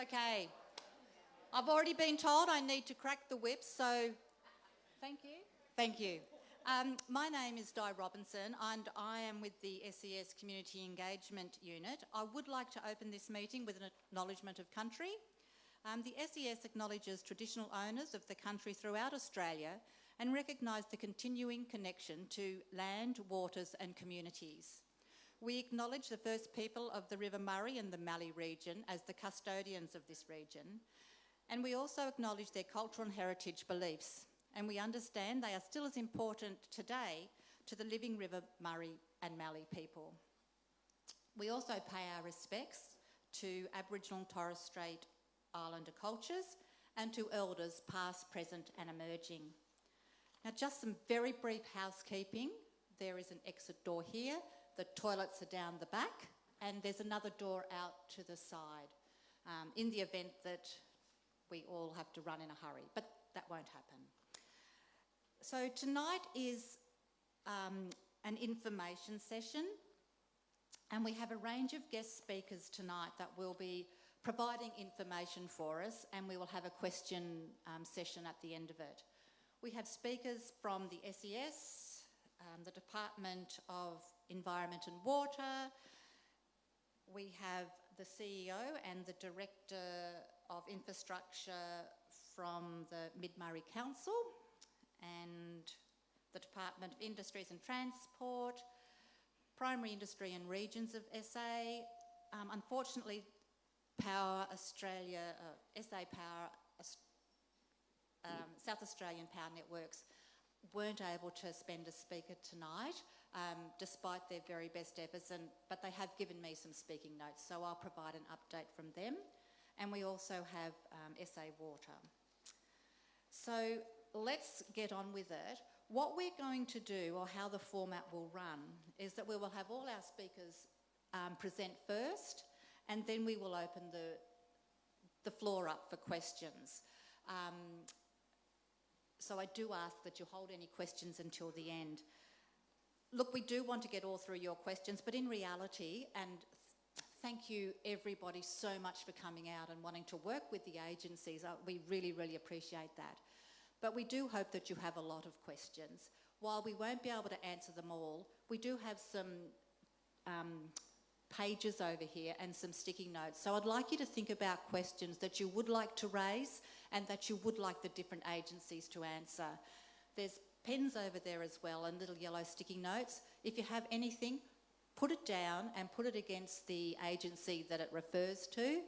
Okay. I've already been told I need to crack the whip, so thank you. Thank you. Um, my name is Di Robinson and I am with the SES Community Engagement Unit. I would like to open this meeting with an acknowledgement of country. Um, the SES acknowledges traditional owners of the country throughout Australia and recognise the continuing connection to land, waters and communities. We acknowledge the first people of the River Murray and the Mallee region as the custodians of this region, and we also acknowledge their cultural and heritage beliefs, and we understand they are still as important today to the living River Murray and Mallee people. We also pay our respects to Aboriginal and Torres Strait Islander cultures and to elders past, present and emerging. Now just some very brief housekeeping. There is an exit door here, the toilets are down the back and there's another door out to the side um, in the event that we all have to run in a hurry, but that won't happen. So tonight is um, an information session and we have a range of guest speakers tonight that will be providing information for us and we will have a question um, session at the end of it. We have speakers from the SES, um, the Department of Environment and Water, we have the CEO and the Director of Infrastructure from the Mid-Murray Council and the Department of Industries and Transport, Primary Industry and Regions of SA. Um, unfortunately, Power Australia, uh, SA Power, um, South Australian Power Networks weren't able to spend a speaker tonight, um, despite their very best efforts, and, but they have given me some speaking notes, so I'll provide an update from them. And we also have um, SA Water. So let's get on with it. What we're going to do, or how the format will run, is that we will have all our speakers um, present first, and then we will open the, the floor up for questions. Um, so I do ask that you hold any questions until the end. Look, we do want to get all through your questions, but in reality, and thank you everybody so much for coming out and wanting to work with the agencies. Uh, we really, really appreciate that. But we do hope that you have a lot of questions. While we won't be able to answer them all, we do have some um, pages over here and some sticky notes. So I'd like you to think about questions that you would like to raise and that you would like the different agencies to answer. There's pens over there as well and little yellow sticky notes. If you have anything, put it down and put it against the agency that it refers to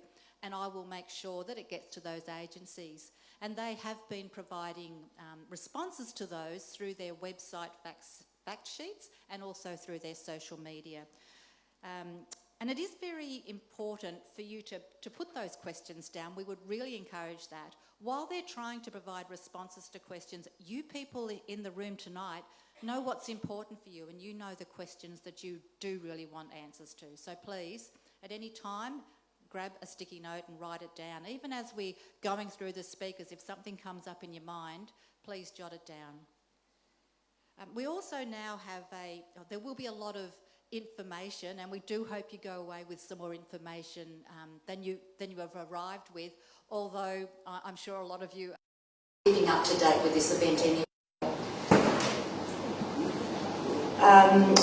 and I will make sure that it gets to those agencies. And they have been providing um, responses to those through their website facts, fact sheets and also through their social media. Um, and it is very important for you to, to put those questions down. We would really encourage that. While they're trying to provide responses to questions, you people in the room tonight know what's important for you and you know the questions that you do really want answers to. So please, at any time, grab a sticky note and write it down. Even as we're going through the speakers, if something comes up in your mind, please jot it down. Um, we also now have a, there will be a lot of information and we do hope you go away with some more information um, than, you, than you have arrived with, although I'm sure a lot of you are keeping up to date with this event anyway. Um,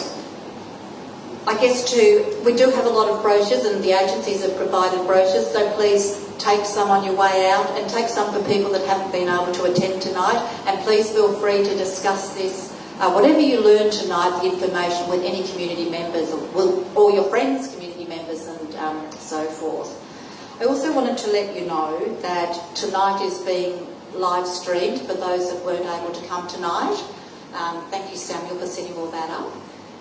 I guess too, we do have a lot of brochures and the agencies have provided brochures, so please take some on your way out and take some for people that haven't been able to attend tonight and please feel free to discuss this uh, whatever you learn tonight, the information with any community members or, or your friends, community members and um, so forth. I also wanted to let you know that tonight is being live streamed for those that weren't able to come tonight. Um, thank you Samuel for setting all that up.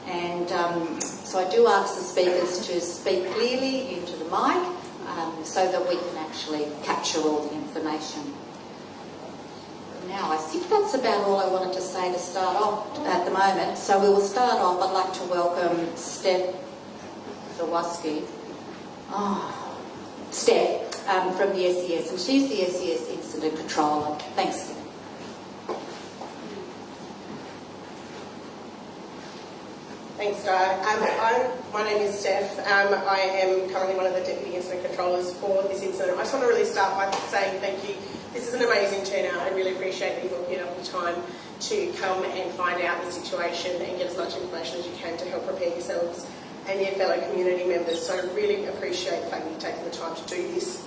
And um, so I do ask the speakers to speak clearly into the mic um, so that we can actually capture all the information now. I think that's about all I wanted to say to start off at the moment. So we will start off. I'd like to welcome Steph Zawaski. Oh, Steph um, from the SES, and she's the SES Incident Controller. Thanks, Steph. Thanks, Di. Um, my name is Steph. Um, I am currently one of the Deputy Incident Controllers for this incident. I just want to really start by saying thank you. This is an amazing turnout. I really appreciate that you've all given up the time to come and find out the situation and get as much information as you can to help prepare yourselves and your fellow community members. So I really appreciate the fact that you've taken the time to do this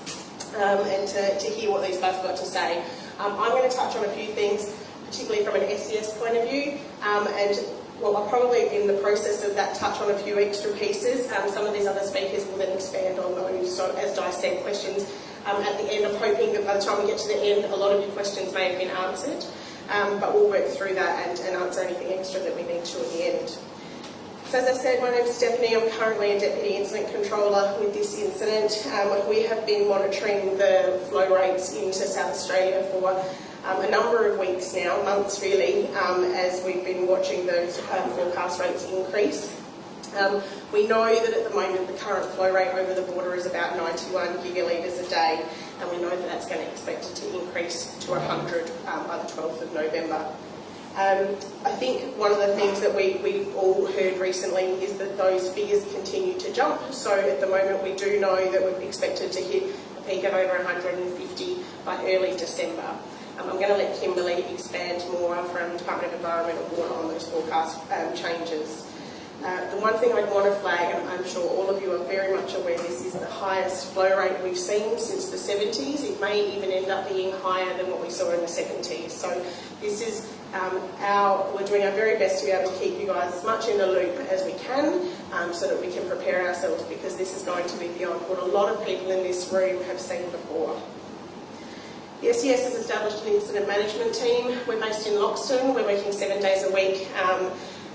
um, and to, to hear what these guys have got to say. Um, I'm going to touch on a few things, particularly from an SES point of view, um, and well, I'll probably in the process of that touch on a few extra pieces. Um, some of these other speakers will then expand on those. So as Di said, questions um, at the end. I'm hoping that by the time we get to the end, a lot of your questions may have been answered. Um, but we'll work through that and, and answer anything extra that we need to at the end. So as I said, my name is Stephanie. I'm currently a Deputy Incident Controller with this incident. Um, we have been monitoring the flow rates into South Australia for um, a number of weeks now, months really, um, as we've been watching those um, forecast rates increase. Um, we know that at the moment the current flow rate over the border is about 91 gigalitres a day, and we know that that's going to expect it to increase to 100 um, by the 12th of November. Um, I think one of the things that we, we've all heard recently is that those figures continue to jump. So at the moment we do know that we're expected to hit a peak of over 150 by early December. Um, I'm going to let Kimberly expand more from Department of Environment and Water on those forecast um, changes. Uh, the one thing I'd want to flag, and I'm sure all of you are very much aware this, is the highest flow rate we've seen since the 70s. It may even end up being higher than what we saw in the 70s. So this is um, our, we're doing our very best to be able to keep you guys as much in the loop as we can um, so that we can prepare ourselves because this is going to be beyond what a lot of people in this room have seen before. The SES has established an incident management team. We're based in Loxton. We're working seven days a week. Um,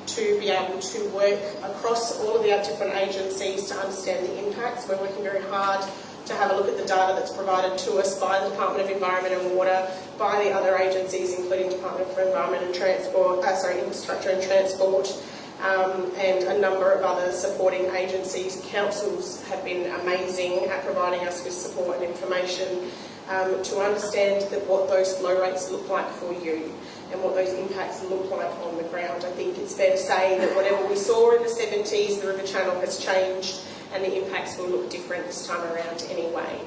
to be able to work across all of the different agencies to understand the impacts. We're working very hard to have a look at the data that's provided to us by the Department of Environment and Water, by the other agencies, including Department for Environment and Transport, uh, sorry, Infrastructure and Transport, um, and a number of other supporting agencies. Councils have been amazing at providing us with support and information um, to understand that what those flow rates look like for you and what those impacts look like on the ground. I think it's fair to say that whatever we saw in the 70s, the River Channel has changed and the impacts will look different this time around anyway.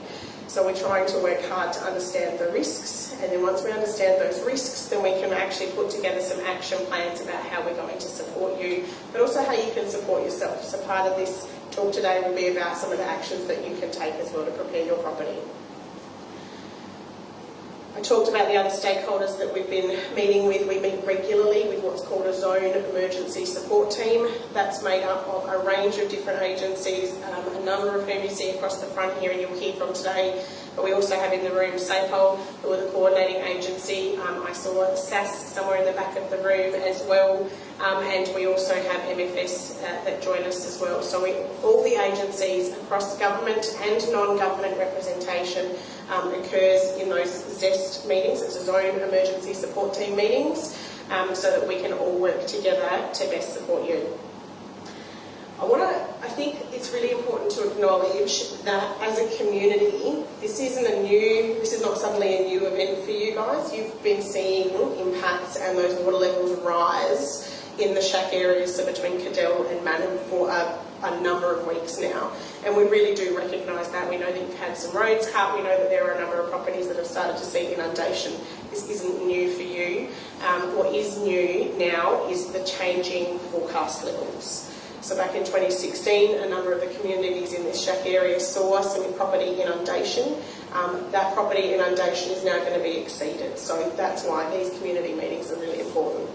So we're trying to work hard to understand the risks and then once we understand those risks then we can actually put together some action plans about how we're going to support you but also how you can support yourself. So part of this talk today will be about some of the actions that you can take as well to prepare your property. I talked about the other stakeholders that we've been meeting with. We meet regularly with what's called a zone emergency support team. That's made up of a range of different agencies, um, a number of whom you see across the front here and you'll hear from today. But we also have in the room SAPOL, who are the coordinating agency. Um, I saw SAS somewhere in the back of the room as well. Um, and we also have MFS uh, that join us as well. So we, all the agencies across government and non-government representation um, occurs in those ZEST meetings, it's a Zone Emergency Support Team meetings, um, so that we can all work together to best support you. I want to, I think it's really important to acknowledge that as a community, this isn't a new, this is not suddenly a new event for you guys. You've been seeing impacts and those water levels rise in the shack areas, so between Cadell and Mannum for a, a number of weeks now. And we really do recognise that. We know that you've had some roads cut. We know that there are a number of properties that have started to see inundation. This isn't new for you. Um, what is new now is the changing forecast levels. So back in 2016, a number of the communities in this shack area saw some property inundation. Um, that property inundation is now going to be exceeded. So that's why these community meetings are really important.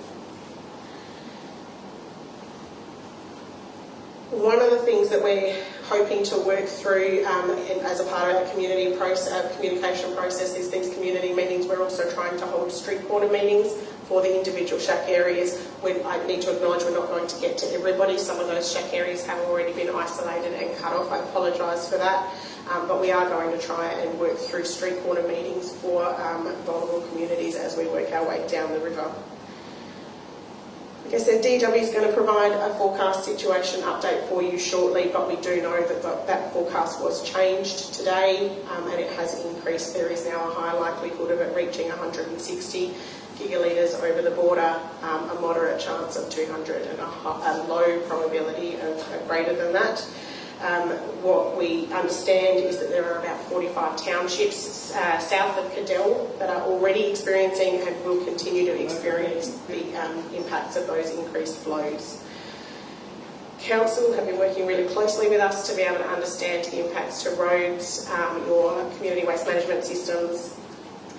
One of the things that we're hoping to work through um, as a part of our community process, uh, communication process is these community meetings. We're also trying to hold street corner meetings for the individual shack areas. We, I need to acknowledge we're not going to get to everybody. Some of those shack areas have already been isolated and cut off. I apologise for that. Um, but we are going to try and work through street corner meetings for um, vulnerable communities as we work our way down the river. I said, DEW is going to provide a forecast situation update for you shortly, but we do know that the, that forecast was changed today um, and it has increased. There is now a high likelihood of it reaching 160 gigalitres over the border, um, a moderate chance of 200 and a, a low probability of, of greater than that. Um, what we understand is that there are about 45 townships uh, south of Cadell that are already experiencing and will continue to experience the um, impacts of those increased flows. Council have been working really closely with us to be able to understand the impacts to roads, um, your community waste management systems,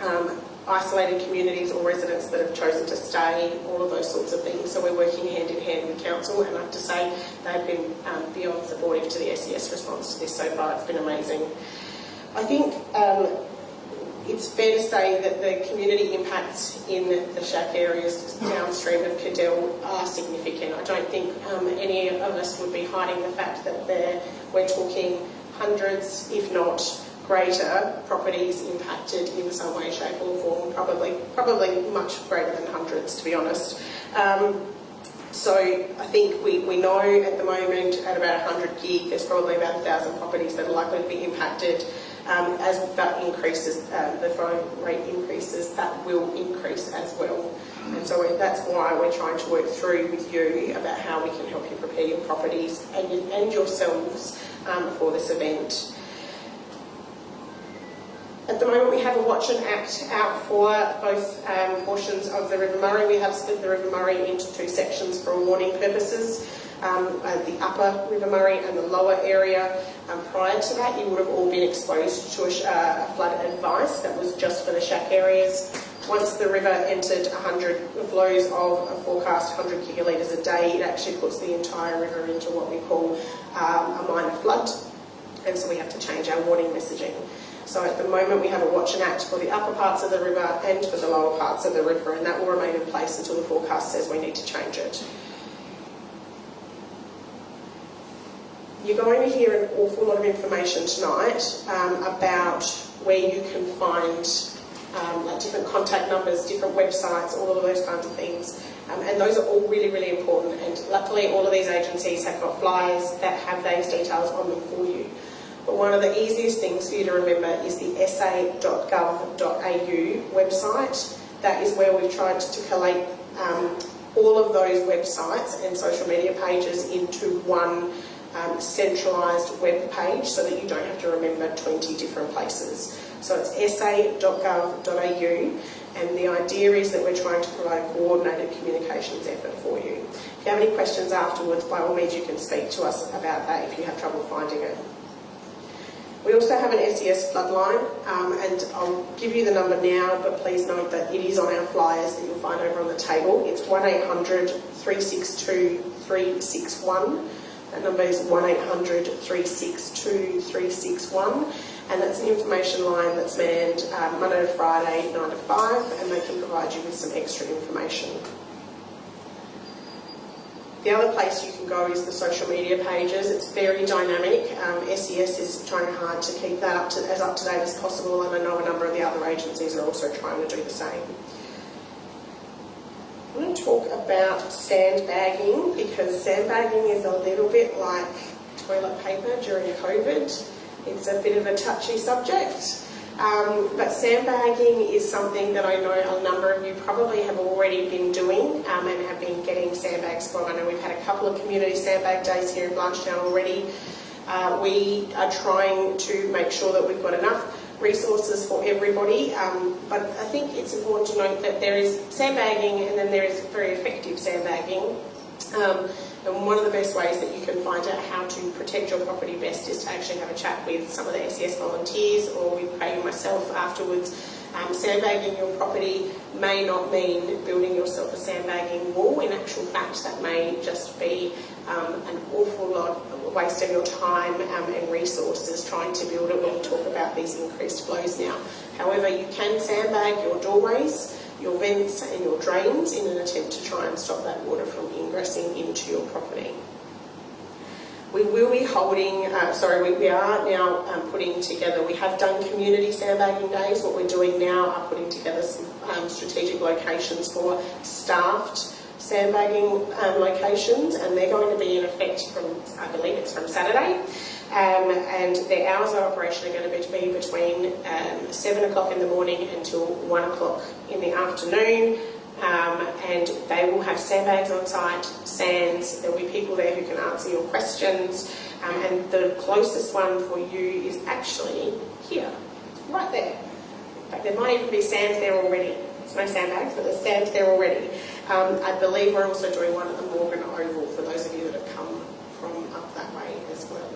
um, isolated communities or residents that have chosen to stay, all of those sorts of things. So we're working hand in hand with council and I have to say they've been um, beyond supportive to the SES response to this so far. It's been amazing. I think um, it's fair to say that the community impacts in the shack areas downstream of Cadell are significant. I don't think um, any of us would be hiding the fact that we're talking hundreds, if not greater properties impacted in some way, shape or form, probably probably much greater than hundreds to be honest. Um, so I think we, we know at the moment at about 100 gig there's probably about 1,000 properties that are likely to be impacted. Um, as that increases, uh, the flow rate increases, that will increase as well. And so that's why we're trying to work through with you about how we can help you prepare your properties and, and yourselves um, for this event. At the moment, we have a watch and act out for both um, portions of the River Murray. We have split the River Murray into two sections for warning purposes. Um, uh, the upper River Murray and the lower area. Um, prior to that, you would have all been exposed to a, uh, flood advice that was just for the shack areas. Once the river entered 100 flows of a forecast 100 gigalitres a day, it actually puts the entire river into what we call um, a minor flood, and so we have to change our warning messaging. So at the moment we have a watch and act for the upper parts of the river and for the lower parts of the river and that will remain in place until the forecast says we need to change it. You're going to hear an awful lot of information tonight um, about where you can find um, like different contact numbers, different websites, all of those kinds of things. Um, and those are all really, really important. And luckily, all of these agencies have got flyers that have those details on them for you. But one of the easiest things for you to remember is the sa.gov.au website. That is where we've tried to collate um, all of those websites and social media pages into one um, centralised web page so that you don't have to remember 20 different places. So it's sa.gov.au and the idea is that we're trying to provide a coordinated communications effort for you. If you have any questions afterwards, by all means you can speak to us about that if you have trouble finding it. We also have an SES floodline, um, and I'll give you the number now, but please note that it is on our flyers that you'll find over on the table. It's 1800 362 361. That number is 1800 362 361 and that's an information line that's manned um, Monday to Friday, 9 to 5, and they can provide you with some extra information. The other place you can go is the social media pages. It's very dynamic. Um, SES is trying hard to keep that up to, as up to date as possible, and I know a number of the other agencies are also trying to do the same. I'm going to talk about sandbagging because sandbagging is a little bit like toilet paper during COVID. It's a bit of a touchy subject. Um, but sandbagging is something that I know a number of you probably have already been doing um, and have been getting sandbags from. I know we've had a couple of community sandbag days here in Blanchetown already. Uh, we are trying to make sure that we've got enough resources for everybody, um, but I think it's important to note that there is sandbagging and then there is very effective sandbagging. And one of the best ways that you can find out how to protect your property best is to actually have a chat with some of the SES volunteers or with Craig myself afterwards. Um, sandbagging your property may not mean building yourself a sandbagging wall. In actual fact, that may just be um, an awful lot of waste of your time um, and resources trying to build it when we talk about these increased flows now. However, you can sandbag your doorways your vents and your drains in an attempt to try and stop that water from ingressing into your property. We will be holding, uh, sorry, we, we, are now um, putting together, we have done community sandbagging days. What we're doing now are putting together some um, strategic locations for staffed sandbagging um, locations, and they're going to be in effect from, I believe it's from Saturday. Um, and their hours of operation are going to be between um, 7 o'clock in the morning until 1 o'clock in the afternoon. Um, and they will have sandbags on site, sands, there will be people there who can answer your questions. Um, and the closest one for you is actually here, right there. In fact, there might even be sands there already. There's no sandbags, but there's sands there already. Um, I believe we're also doing one at the Morgan Oval for those of you that have come from up that way as well.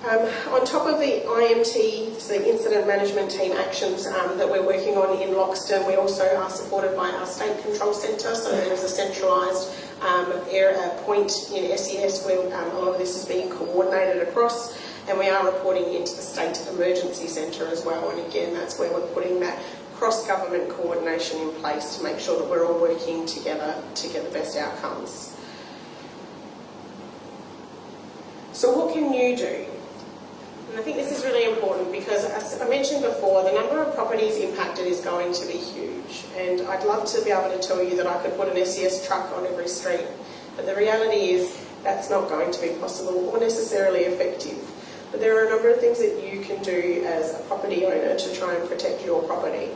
Um, on top of the IMT, the Incident Management Team actions um, that we're working on in Loxton, we also are supported by our State Control Centre, so there is a centralised um, area, point in SES where um, a lot of this is being coordinated across and we are reporting into the State Emergency Centre as well and again that's where we're putting that cross-government coordination in place to make sure that we're all working together to get the best outcomes. So what can you do? And I think this is really important because, as I mentioned before, the number of properties impacted is going to be huge. And I'd love to be able to tell you that I could put an SES truck on every street. But the reality is that's not going to be possible or necessarily effective. But there are a number of things that you can do as a property owner to try and protect your property.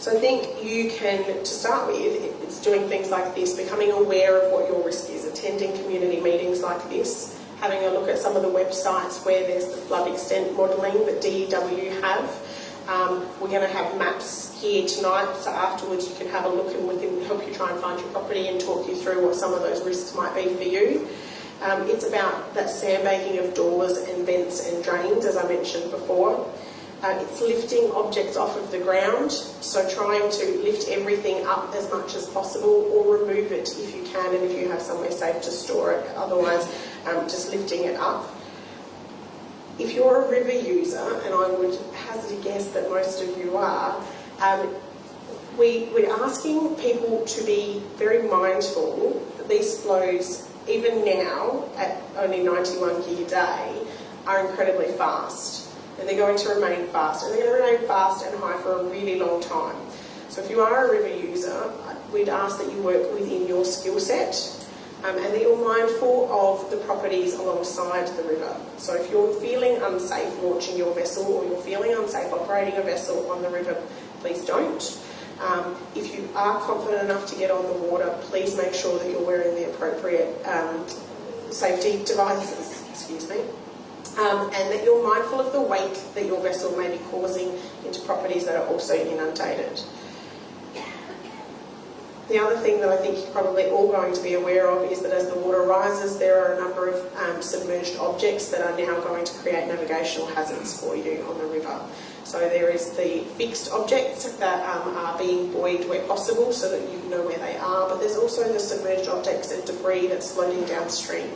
So I think you can, to start with, it's doing things like this, becoming aware of what your risk is, attending community meetings like this, having a look at some of the websites where there's the flood extent modelling that DEW have. Um, we're going to have maps here tonight, so afterwards you can have a look and we can help you try and find your property and talk you through what some of those risks might be for you. Um, it's about that sandbagging of doors and vents and drains, as I mentioned before. Uh, it's lifting objects off of the ground, so trying to lift everything up as much as possible or remove it if you can and if you have somewhere safe to store it. Otherwise, um, just lifting it up. If you're a river user, and I would hazard a guess that most of you are, um, we, we're asking people to be very mindful that these flows, even now at only 91 gig a day, are incredibly fast. And they're going to remain fast, and they're going to remain fast and high for a really long time. So if you are a river user, we'd ask that you work within your skill set um, and that you're mindful of the properties alongside the river. So if you're feeling unsafe launching your vessel or you're feeling unsafe operating a vessel on the river, please don't. Um, if you are confident enough to get on the water, please make sure that you're wearing the appropriate um, safety devices, excuse me, um, and that you're mindful of the weight that your vessel may be causing into properties that are also inundated. The other thing that I think you're probably all going to be aware of is that as the water rises, there are a number of um, submerged objects that are now going to create navigational hazards for you on the river. So there is the fixed objects that um, are being buoyed where possible so that you know where they are, but there's also the submerged objects and debris that's floating downstream.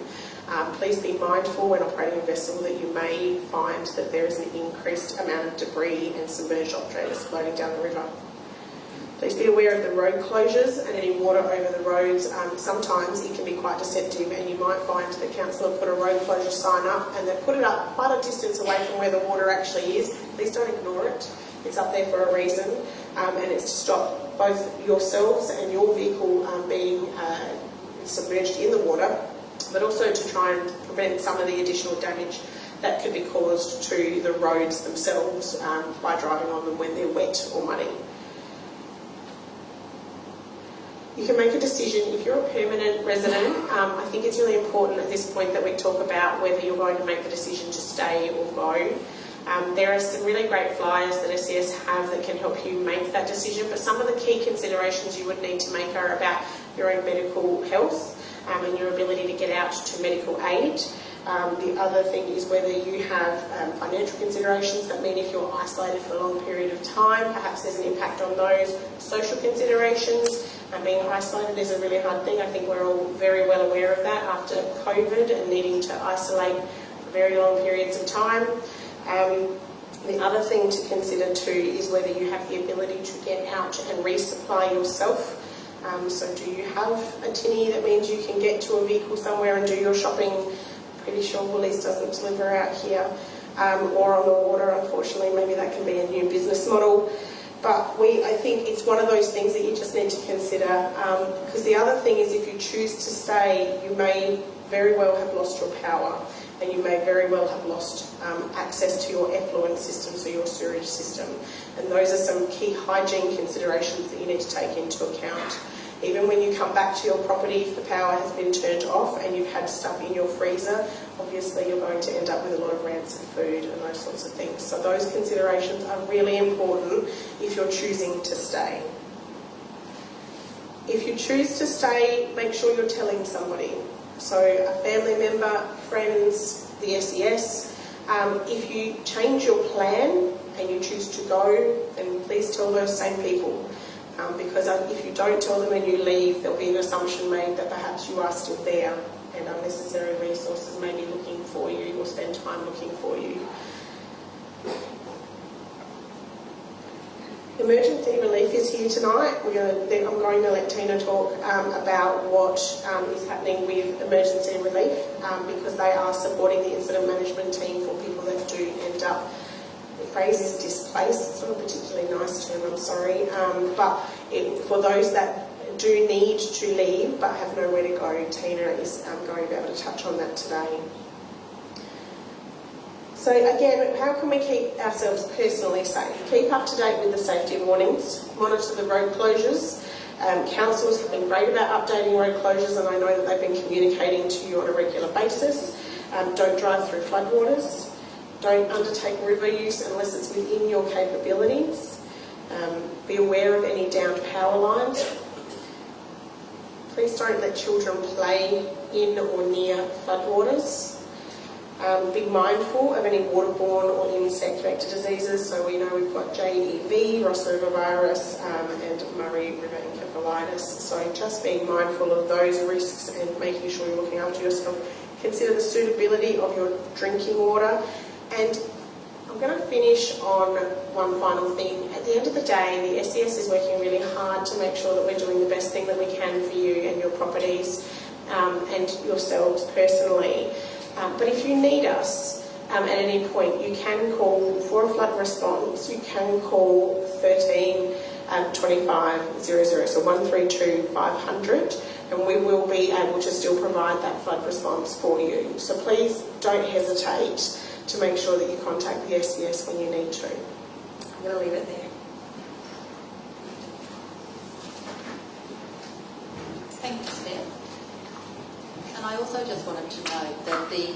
Um, please be mindful when operating a vessel that you may find that there is an increased amount of debris and submerged objects floating down the river. Please be aware of the road closures and any water over the roads. Um, sometimes it can be quite deceptive and you might find the council have put a road closure sign up and they've put it up quite a distance away from where the water actually is. Please don't ignore it. It's up there for a reason um, and it's to stop both yourselves and your vehicle um, being uh, submerged in the water but also to try and prevent some of the additional damage that could be caused to the roads themselves um, by driving on them when they're wet or muddy. You can make a decision if you're a permanent resident. Um, I think it's really important at this point that we talk about whether you're going to make the decision to stay or go. Um, there are some really great flyers that SES have that can help you make that decision, but some of the key considerations you would need to make are about your own medical health um, and your ability to get out to medical aid. Um, the other thing is whether you have um, financial considerations that mean if you're isolated for a long period of time, perhaps there's an impact on those. Social considerations, and being isolated is a really hard thing. I think we're all very well aware of that after COVID and needing to isolate for very long periods of time. Um, the other thing to consider too is whether you have the ability to get out and resupply yourself. Um, so do you have a tinny that means you can get to a vehicle somewhere and do your shopping? Pretty sure Woolies doesn't deliver out here. Um, or on the water, unfortunately, maybe that can be a new business model. But we, I think it's one of those things that you just need to consider. Um, because the other thing is, if you choose to stay, you may very well have lost your power, and you may very well have lost um, access to your effluent system, so your sewage system. And those are some key hygiene considerations that you need to take into account. Even when you come back to your property, if the power has been turned off and you've had stuff in your freezer, obviously you're going to end up with a lot of rancid food and those sorts of things. So those considerations are really important if you're choosing to stay. If you choose to stay, make sure you're telling somebody. So a family member, friends, the SES. Um, if you change your plan and you choose to go, then please tell those same people. Um, because if you don't tell them and you leave, there'll be an assumption made that perhaps you are still there and unnecessary resources may be looking for you or spend time looking for you. Emergency relief is here tonight. I'm going to let Tina talk um, about what um, is happening with emergency relief um, because they are supporting the incident management team for people that do end up phrase is displaced. It's not a particularly nice term, I'm sorry. Um, but it, for those that do need to leave but have nowhere to go, Tina is um, going to be able to touch on that today. So again, how can we keep ourselves personally safe? Keep up to date with the safety warnings, monitor the road closures. Um, councils have been great about updating road closures and I know that they've been communicating to you on a regular basis. Um, don't drive through floodwaters. Don't undertake river use unless it's within your capabilities. Um, be aware of any downed power lines. Please don't let children play in or near floodwaters. Um, be mindful of any waterborne or insect vector diseases. So we know we've got JEV, Ross River virus, um, and Murray River encephalitis. So just being mindful of those risks and making sure you're looking after yourself. Consider the suitability of your drinking water and I'm going to finish on one final thing. At the end of the day, the SES is working really hard to make sure that we're doing the best thing that we can for you and your properties um, and yourselves personally. Um, but if you need us um, at any point, you can call for a flood response. You can call 13 um, 25 00, so 132 500 and we will be able to still provide that flood response for you. So please don't hesitate to make sure that you contact the SES when you need to. I'm going to leave it there. Thank you, Steph. And I also just wanted to note that the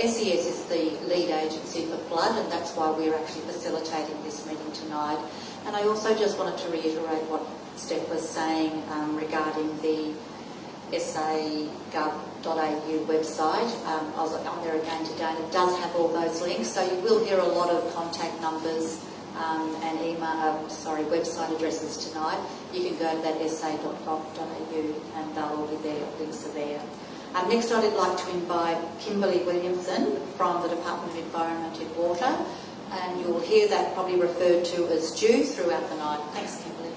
SES is the lead agency for flood and that's why we're actually facilitating this meeting tonight. And I also just wanted to reiterate what Steph was saying um, regarding the SA.gov au website. Um, I was on there again today and it does have all those links. So you will hear a lot of contact numbers um, and email, uh, sorry, website addresses tonight. You can go to that sa.gov.au and they'll all be there, links are there. Um, next I'd like to invite Kimberly Williamson from the Department of Environment and Water and you'll hear that probably referred to as Dew throughout the night. Thanks Kimberly.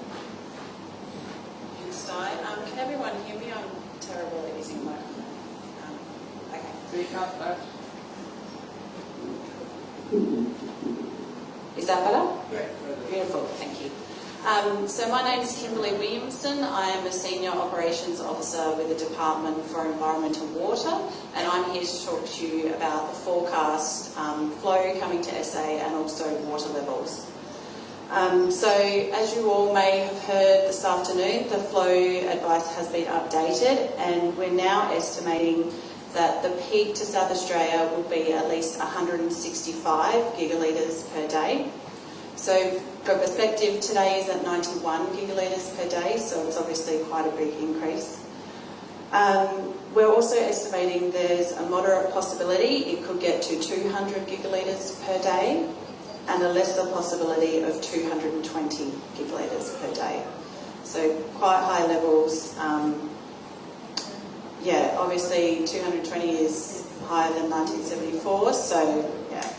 Thanks Di. Um, can everyone hear me? I'm terrible at using my is that better? Yeah. Beautiful, thank you. Um, so my name is Kimberly Williamson. I am a Senior Operations Officer with the Department for Environment and Water and I'm here to talk to you about the forecast um, flow coming to SA and also water levels. Um, so as you all may have heard this afternoon, the flow advice has been updated and we're now estimating that the peak to South Australia will be at least 165 gigalitres per day. So for perspective, today is at 91 gigalitres per day, so it's obviously quite a big increase. Um, we're also estimating there's a moderate possibility it could get to 200 gigalitres per day and a lesser possibility of 220 gigalitres per day. So quite high levels um, yeah, obviously 220 is higher than 1974, so yeah.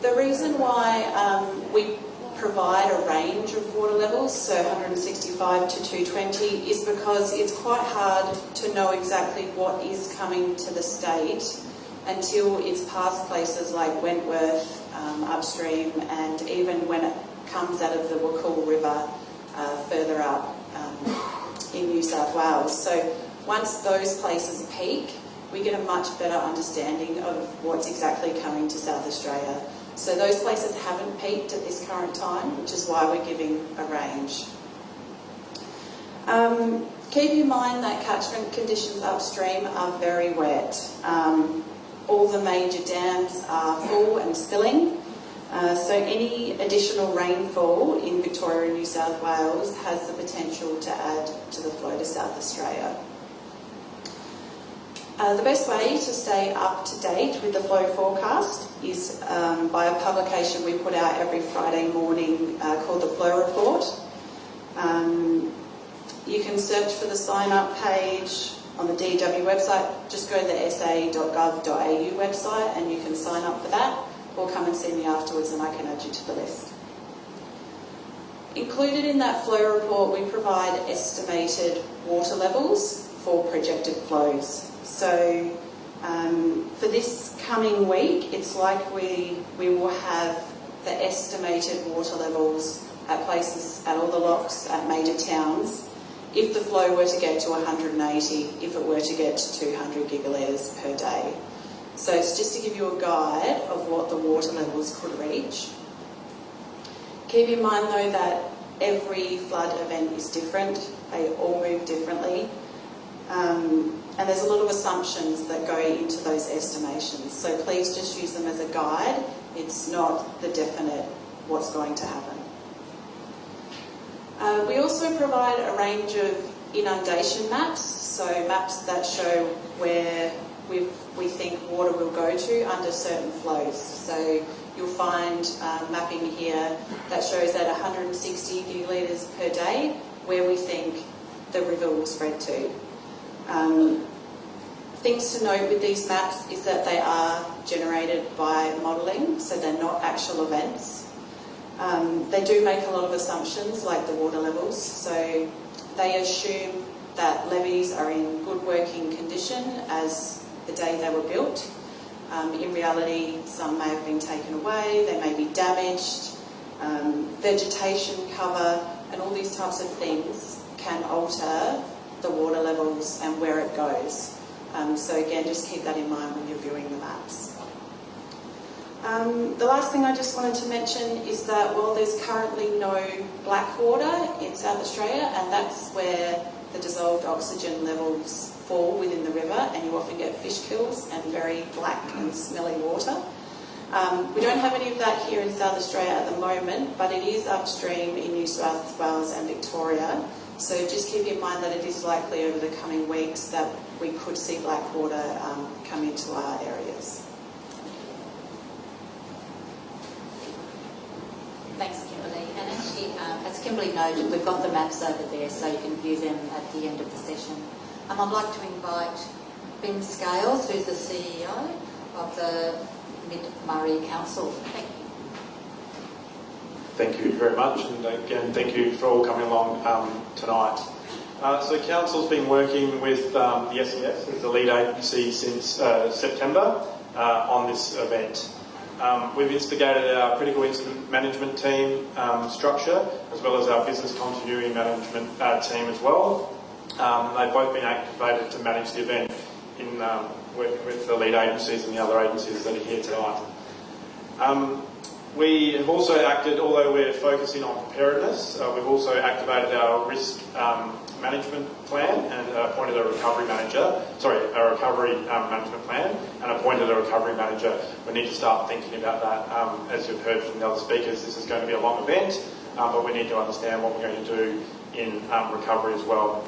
The reason why um, we provide a range of water levels, so 165 to 220, is because it's quite hard to know exactly what is coming to the state until it's past places like Wentworth, um, upstream, and even when it comes out of the Wakool River uh, further up um, in New South Wales. So once those places peak, we get a much better understanding of what's exactly coming to South Australia. So those places haven't peaked at this current time, which is why we're giving a range. Um, keep in mind that catchment conditions upstream are very wet. Um, all the major dams are full and spilling. Uh, so any additional rainfall in Victoria and New South Wales has the potential to add to the flow to South Australia. Uh, the best way to stay up to date with the flow forecast is um, by a publication we put out every Friday morning uh, called the Flow Report. Um, you can search for the sign up page on the DEW website. Just go to the sa.gov.au website and you can sign up for that or come and see me afterwards and I can add you to the list. Included in that flow report, we provide estimated water levels for projected flows. So um, for this coming week, it's like we, we will have the estimated water levels at places, at all the locks, at major towns, if the flow were to get to 180, if it were to get to 200 gigalitres per day. So it's just to give you a guide of what the water levels could reach. Keep in mind though that every flood event is different, they all move differently. Um, and there's a lot of assumptions that go into those estimations. So please just use them as a guide. It's not the definite what's going to happen. Uh, we also provide a range of inundation maps, so maps that show where we we think water will go to under certain flows. So you'll find uh, mapping here that shows at 160 gigalitres per day where we think the river will spread to. Um, things to note with these maps is that they are generated by modelling, so they're not actual events. Um, they do make a lot of assumptions, like the water levels, so they assume that levees are in good working condition as the day they were built. Um, in reality, some may have been taken away, they may be damaged, um, vegetation cover, and all these types of things can alter the water levels and where it goes. Um, so again, just keep that in mind when you're viewing the maps. Um, the last thing I just wanted to mention is that while there's currently no black water in South Australia, and that's where the dissolved oxygen levels fall within the river, and you often get fish kills and very black and smelly water. Um, we don't have any of that here in South Australia at the moment, but it is upstream in New South Wales and Victoria. So just keep in mind that it is likely over the coming weeks that we could see black water um, come into our areas. Thanks, Kimberly. And actually, uh, as Kimberly noted, we've got the maps over there so you can view them at the end of the session. Um, I'd like to invite Ben Scales, who's the CEO of the Mid-Murray Council. Thank you. Thank you very much, and again, thank you for all coming along um, tonight. Uh, so Council's been working with um, the SES the lead agency since uh, September uh, on this event. Um, we've instigated our critical incident management team um, structure as well as our business continuity management uh, team as well. Um, they've both been activated to manage the event in um, with the lead agencies and the other agencies that are here tonight. Um, we have also acted, although we're focusing on preparedness, uh, we've also activated our risk um, management plan and appointed a recovery manager, sorry, a recovery um, management plan and appointed a recovery manager. We need to start thinking about that. Um, as you've heard from the other speakers, this is going to be a long event, um, but we need to understand what we're going to do in um, recovery as well.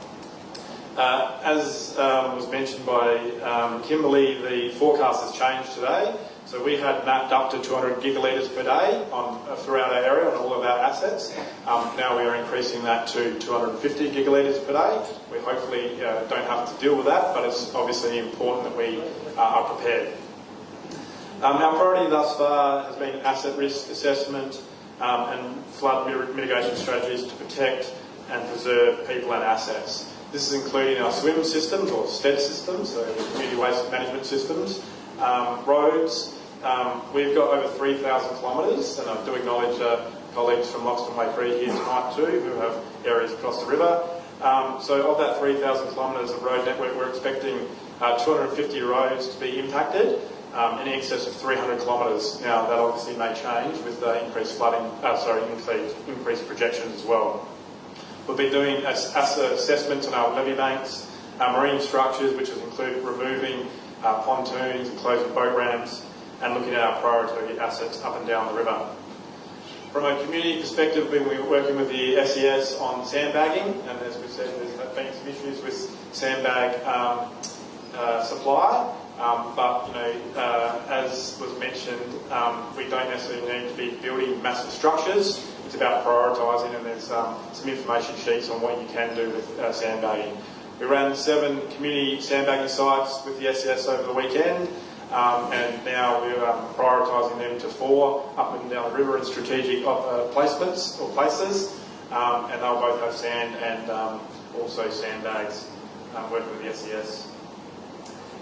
Uh, as um, was mentioned by um, Kimberly, the forecast has changed today. So we had mapped up to 200 gigalitres per day on, uh, throughout our area on all of our assets. Um, now we are increasing that to 250 gigalitres per day. We hopefully uh, don't have to deal with that, but it's obviously important that we uh, are prepared. Um, our priority thus far has been asset risk assessment um, and flood mitigation strategies to protect and preserve people and assets. This is including our SWIM systems or STED systems, so community waste management systems, um, roads, Um, we've got over 3,000 kilometres, and I do acknowledge uh, colleagues from Loxton Waikerie here tonight too, who have areas across the river. Um, so of that 3,000 kilometres of road network, we're expecting uh, 250 roads to be impacted, um, in excess of 300 kilometres. Now, that obviously may change with uh, increased flooding, uh, sorry, increased, increased projections as well. We'll be doing asset assessments on our levee banks, our marine structures, which will include removing uh, pontoons and closing boat ramps, and looking at our priority assets up and down the river. From a community perspective, we've been working with the SES on sandbagging, and as we said, there's been some issues with sandbag um, uh, supply. Um, but you know, uh, as was mentioned, um, we don't necessarily need to be building massive structures. It's about prioritising, and there's um, some information sheets on what you can do with uh, sandbagging. We ran seven community sandbagging sites with the SES over the weekend. Um, and now we're um, prioritising them to four up and down the river in strategic uh, placements or places, um, and they'll both have sand and um, also sandbags um, working with the SES.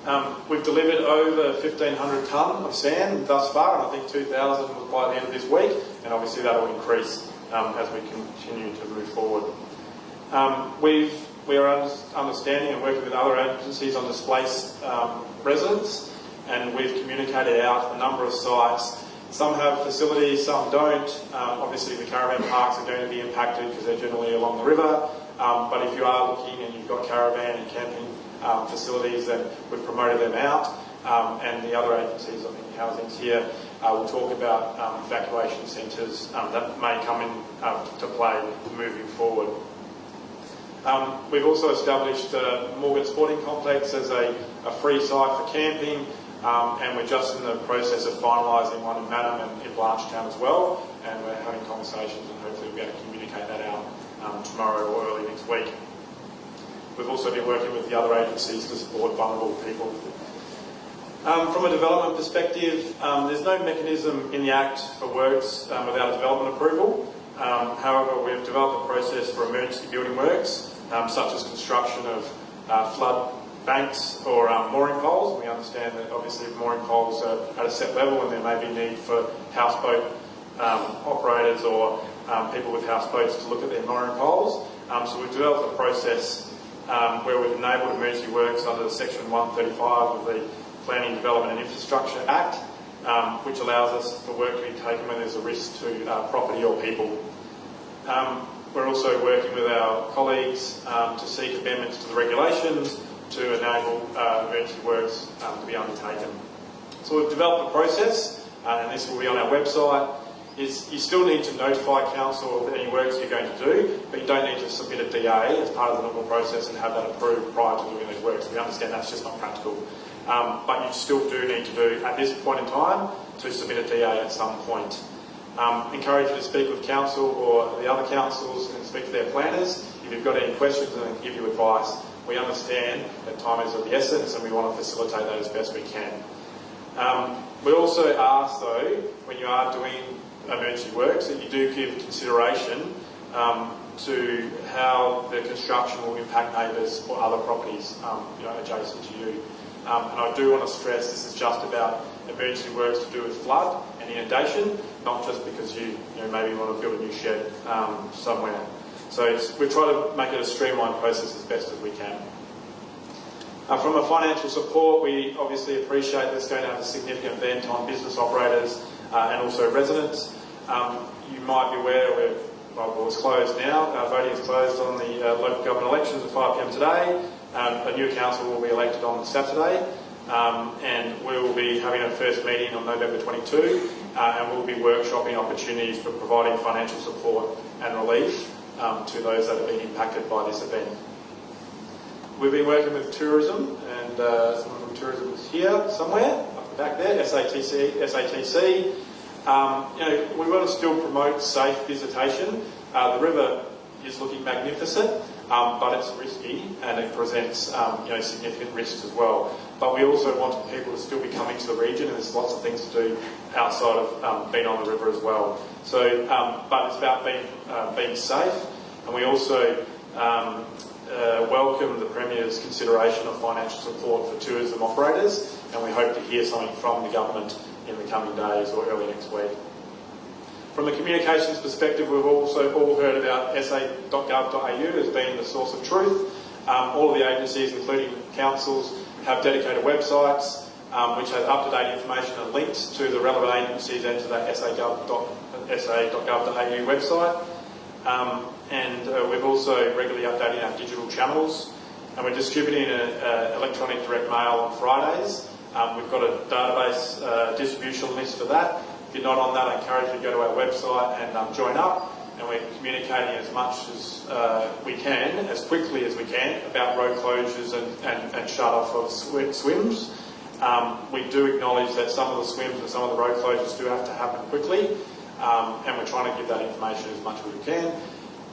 Um, we've delivered over 1,500 tonne of sand thus far, and I think 2,000 was by the end of this week, and obviously that will increase as we continue to move forward. we've we are understanding and working with other agencies on displaced residents and we've communicated out a number of sites. Some have facilities, some don't. Um, obviously, the caravan parks are going to be impacted because they're generally along the river. Um, but if you are looking and you've got caravan and camping um, facilities, then we've promoted them out. Um, and the other agencies, I think Housing's here, uh, will talk about um, evacuation centres um, that may come in to play moving forward. we've also established uh, Morgan Sporting Complex as a, a free site for camping. Um, and we're just in the process of finalising one in Mannum and in Blanchetown as well, and we're having conversations and hopefully we'll be able to communicate that out um, tomorrow or early next week. We've also been working with the other agencies to support vulnerable people. Um, from a development perspective, um, there's no mechanism in the Act for works um, without a development approval. Um, however, we've developed a process for emergency building works, such as construction of uh, flood banks or um, mooring poles. We understand that obviously mooring poles are at a set level and there may be need for houseboat um, operators or um, people with houseboats to look at their mooring poles. Um, so we've developed a process um, where we've enabled emergency works under Section 135 of the Planning, Development and Infrastructure Act, um, which allows us for work to be taken when there's a risk to uh, property or people. we're also working with our colleagues to seek amendments to the regulations to enable uh, emergency works um, to be undertaken. So we've developed a process, uh, and this will be on our website, is you still need to notify council of any works you're going to do, but you don't need to submit a DA as part of the normal process and have that approved prior to doing those works. We understand that's just not practical. Um, but you still do need to do, at this point in time, to submit a DA at some point. Um, encourage you to speak with council or the other councils and speak to their planners if you've got any questions and give you advice we understand that time is of the essence and we want to facilitate that as best we can. Um, we also ask though, when you are doing emergency works, that you do give consideration um, to how the construction will impact neighbours or other properties um, you know, adjacent to you. Um, and I do want to stress this is just about emergency works to do with flood and inundation, not just because you, you know, maybe want to build a new shed um, somewhere. So we try to make it a streamlined process as best as we can. Uh, from a financial support, we obviously appreciate this going to have a significant event on business operators uh, and also residents. Um, you might be aware we're, well, it's closed now. Uh, voting is closed on the uh, local government elections at 5pm today. Um, a new council will be elected on Saturday. Um, and we will be having a first meeting on November 22 uh, and we'll be workshopping opportunities for providing financial support and relief um, to those that have been impacted by this event. We've been working with tourism, and uh, someone from tourism is here somewhere, up the back there, SATC. SATC. Um, you know, we want to still promote safe visitation. Uh, the river is looking magnificent, um, but it's risky and it presents um, you know, significant risks as well. But we also want people to still be coming to the region, and there's lots of things to do outside of um, being on the river as well. So, um, but it's about being uh, being safe, and we also um, uh, welcome the Premier's consideration of financial support for tourism operators, and we hope to hear something from the government in the coming days or early next week. From a communications perspective, we've also all heard about sa.gov.au as being the source of truth. Um, all of the agencies, including councils, have dedicated websites um, which have up-to-date information and links to the relevant agencies and to sa.gov.au website. Um, and uh, we've also regularly updating our digital channels and we're distributing an electronic direct mail on Fridays. Um, we've got a database uh, distribution list for that. If you're not on that, I encourage you to go to our website and um, join up. And we're communicating as much as uh, we can, as quickly as we can, about road closures and, and, and shut off of sw swims. Um, we do acknowledge that some of the swims and some of the road closures do have to happen quickly, um, and we're trying to give that information as much as we can.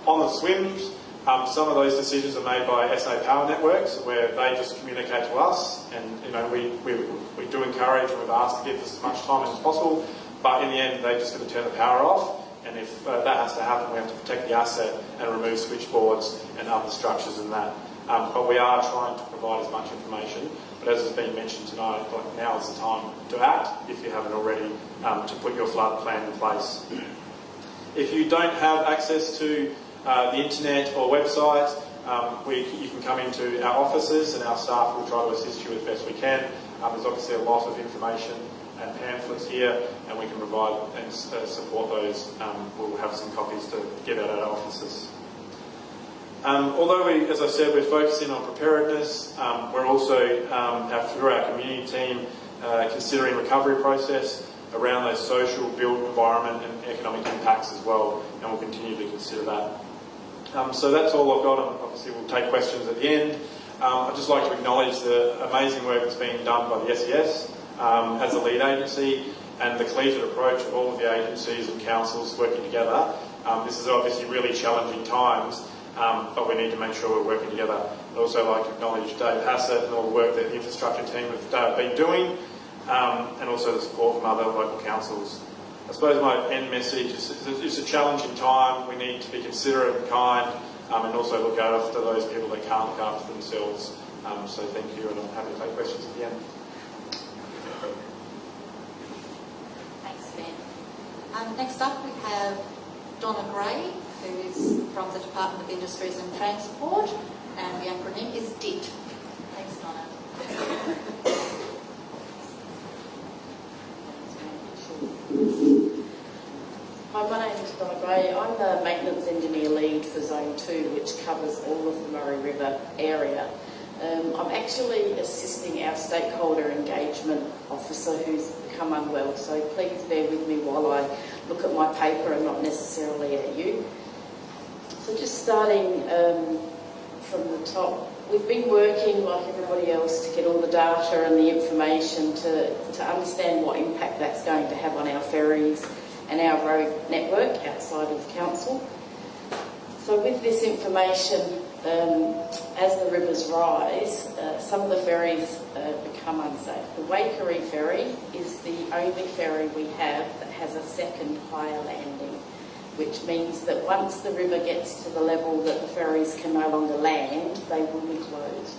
On the swims, um, some of those decisions are made by SA Power Networks, where they just communicate to us, and you know we, we, we do encourage and we've asked to give us as much time as possible, but in the end they're just going to turn the power off, and if uh, that has to happen, we have to protect the asset and remove switchboards and other structures and that. Um, but we are trying to provide as much information. But as has been mentioned tonight, like now is the time to act if you haven't already, um, to put your flood plan in place. If you don't have access to uh, the internet or website, um, we, you can come into our offices and our staff will try to assist you as best we can. Um, there's obviously a lot of information and pamphlets here and we can provide and uh, support those. Um, we'll have some copies to give out at our offices. Um, although, we, as I said, we're focusing on preparedness, um, we're also, um, through our community team, uh, considering recovery process around those social, built environment and economic impacts as well, and we'll continue to consider that. Um, so that's all I've got, and obviously we'll take questions at the end. Um, I'd just like to acknowledge the amazing work that's being done by the SES um, as a lead agency and the collegiate approach of all of the agencies and councils working together. Um, this is obviously really challenging times, um, but we need to make sure we're working together. I'd also like to acknowledge Dave Hassett and all the work that the infrastructure team have uh, been doing, um, and also the support from other local councils. I suppose my end message is it's a challenging time. We need to be considerate and kind um, and also look after those people that can't look after themselves. Um, so thank you and I'm happy to take questions at the end. Thanks, Ben. Um, next up we have Donna Gray, who is from the Department of Industries and Transport, and the acronym is DIT. Thanks, Donna. Hi, my name is Donna Gray. I'm the Maintenance Engineer Lead for Zone 2, which covers all of the Murray River area. Um, I'm actually assisting our stakeholder engagement officer who's become unwell, so please bear with me while I look at my paper and not necessarily at you. So just starting um, from the top, we've been working like everybody else to get all the data and the information to, to understand what impact that's going to have on our ferries and our road network outside of council. So with this information, um, as the rivers rise, uh, some of the ferries uh, become unsafe. The Waikerie ferry is the only ferry we have that has a second higher landing, which means that once the river gets to the level that the ferries can no longer land, they will be closed.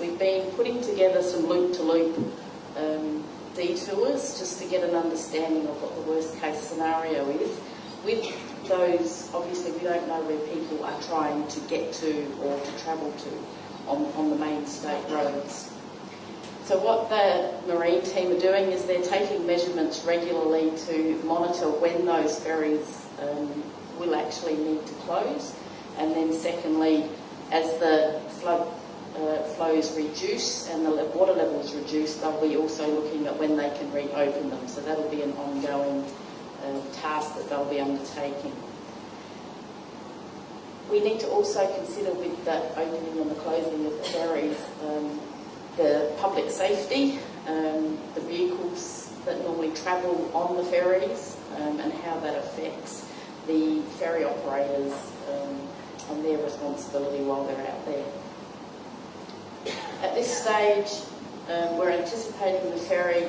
We've been putting together some loop-to-loop -loop, um, detours just to get an understanding of what the worst case scenario is. With those, obviously we don't know where people are trying to get to or to travel to on, on the main state roads. So what the marine team are doing is they're taking measurements regularly to monitor when those ferries um, will actually need to close. And then secondly, as the flood uh, flows reduce and the water levels reduce, they'll be also looking at when they can reopen them. So that'll be an ongoing uh, task that they'll be undertaking. We need to also consider with the opening and the closing of the ferries um, the public safety, um, the vehicles that normally travel on the ferries um, and how that affects the ferry operators um, and their responsibility while they're out there. At this stage, um, we're anticipating the ferry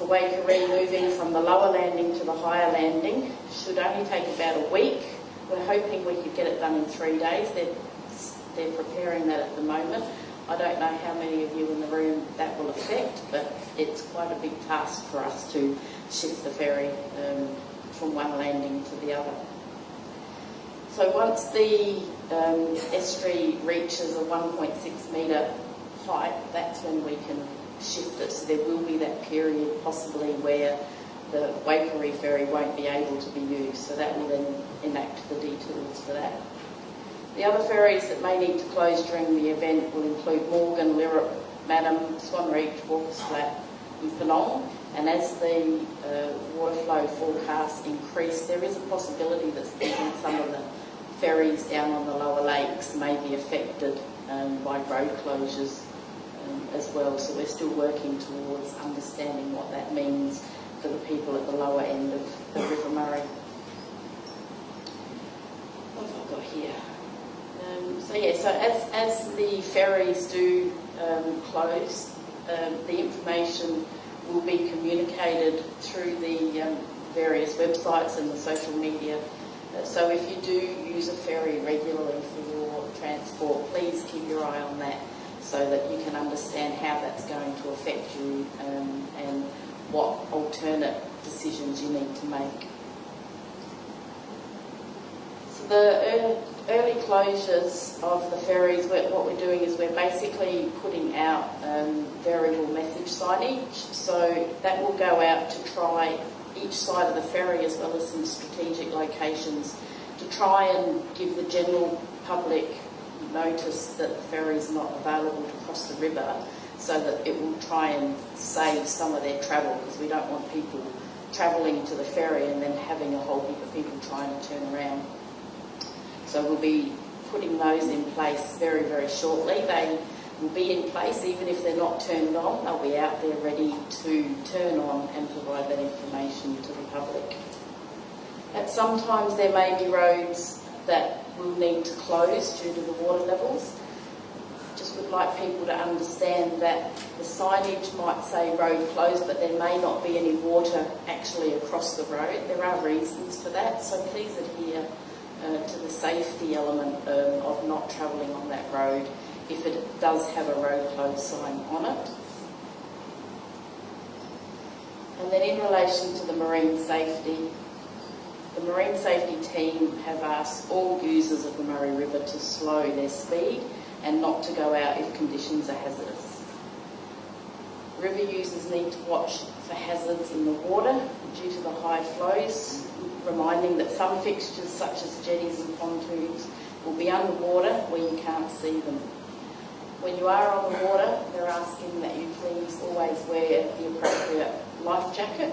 for Waikerie moving from the lower landing to the higher landing. Should only take about a week. We're hoping we could get it done in three days. They're, they're preparing that at the moment. I don't know how many of you in the room that will affect, but it's quite a big task for us to shift the ferry um, from one landing to the other. So once the um, estuary reaches a 1.6 metre height, that's when we can shift it. So there will be that period possibly where the Waikerie ferry won't be able to be used. So that will then enact the detours for that. The other ferries that may need to close during the event will include Morgan, Lyrup, Mannum, Swan Reach, Walker's Flat and Purnong. And as the uh, water flow forecasts increase, there is a possibility that some of the ferries down on the lower lakes may be affected um, by road closures um, as well. So we're still working towards understanding what that means for the people at the lower end of the River Murray. What have I got here? Um, so yeah, so as, as the ferries do um, close, um, the information will be communicated through the um, various websites and the social media. Uh, so if you do use a ferry regularly for your transport, please keep your eye on that so that you can understand how that's going to affect you um, and what alternate decisions you need to make. So the early closures of the ferries, what we're doing is we're basically putting out um, variable message signage. So that will go out to try each side of the ferry as well as some strategic locations to try and give the general public notice that the ferry is not available to cross the river so that it will try and save some of their travel because we don't want people travelling to the ferry and then having a whole heap of people trying to turn around. So we'll be putting those in place very, very shortly. They will be in place even if they're not turned on. They'll be out there ready to turn on and provide that information to the public. At sometimes there may be roads that will need to close due to the water levels just would like people to understand that the signage might say road closed, but there may not be any water actually across the road. There are reasons for that, so please adhere uh, to the safety element um, of not travelling on that road if it does have a road closed sign on it. And then in relation to the marine safety, the marine safety team have asked all users of the Murray River to slow their speed and not to go out if conditions are hazardous. River users need to watch for hazards in the water due to the high flows, reminding that some fixtures such as jetties and pontoons will be underwater where you can't see them. When you are on the water, they're asking that you please always wear the appropriate life jacket.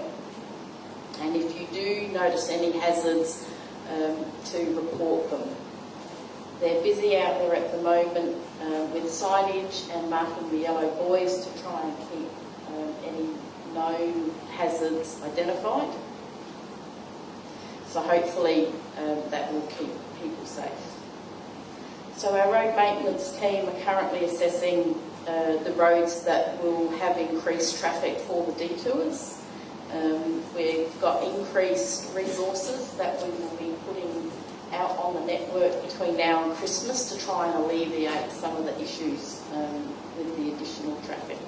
And if you do notice any hazards, um, to report them. They're busy out there at the moment uh, with signage and marking the yellow buoys to try and keep um, any known hazards identified. So hopefully um, that will keep people safe. So our road maintenance team are currently assessing uh, the roads that will have increased traffic for the detours. Um, we've got increased resources that we will be putting out on the network between now and Christmas to try and alleviate some of the issues um, with the additional traffic.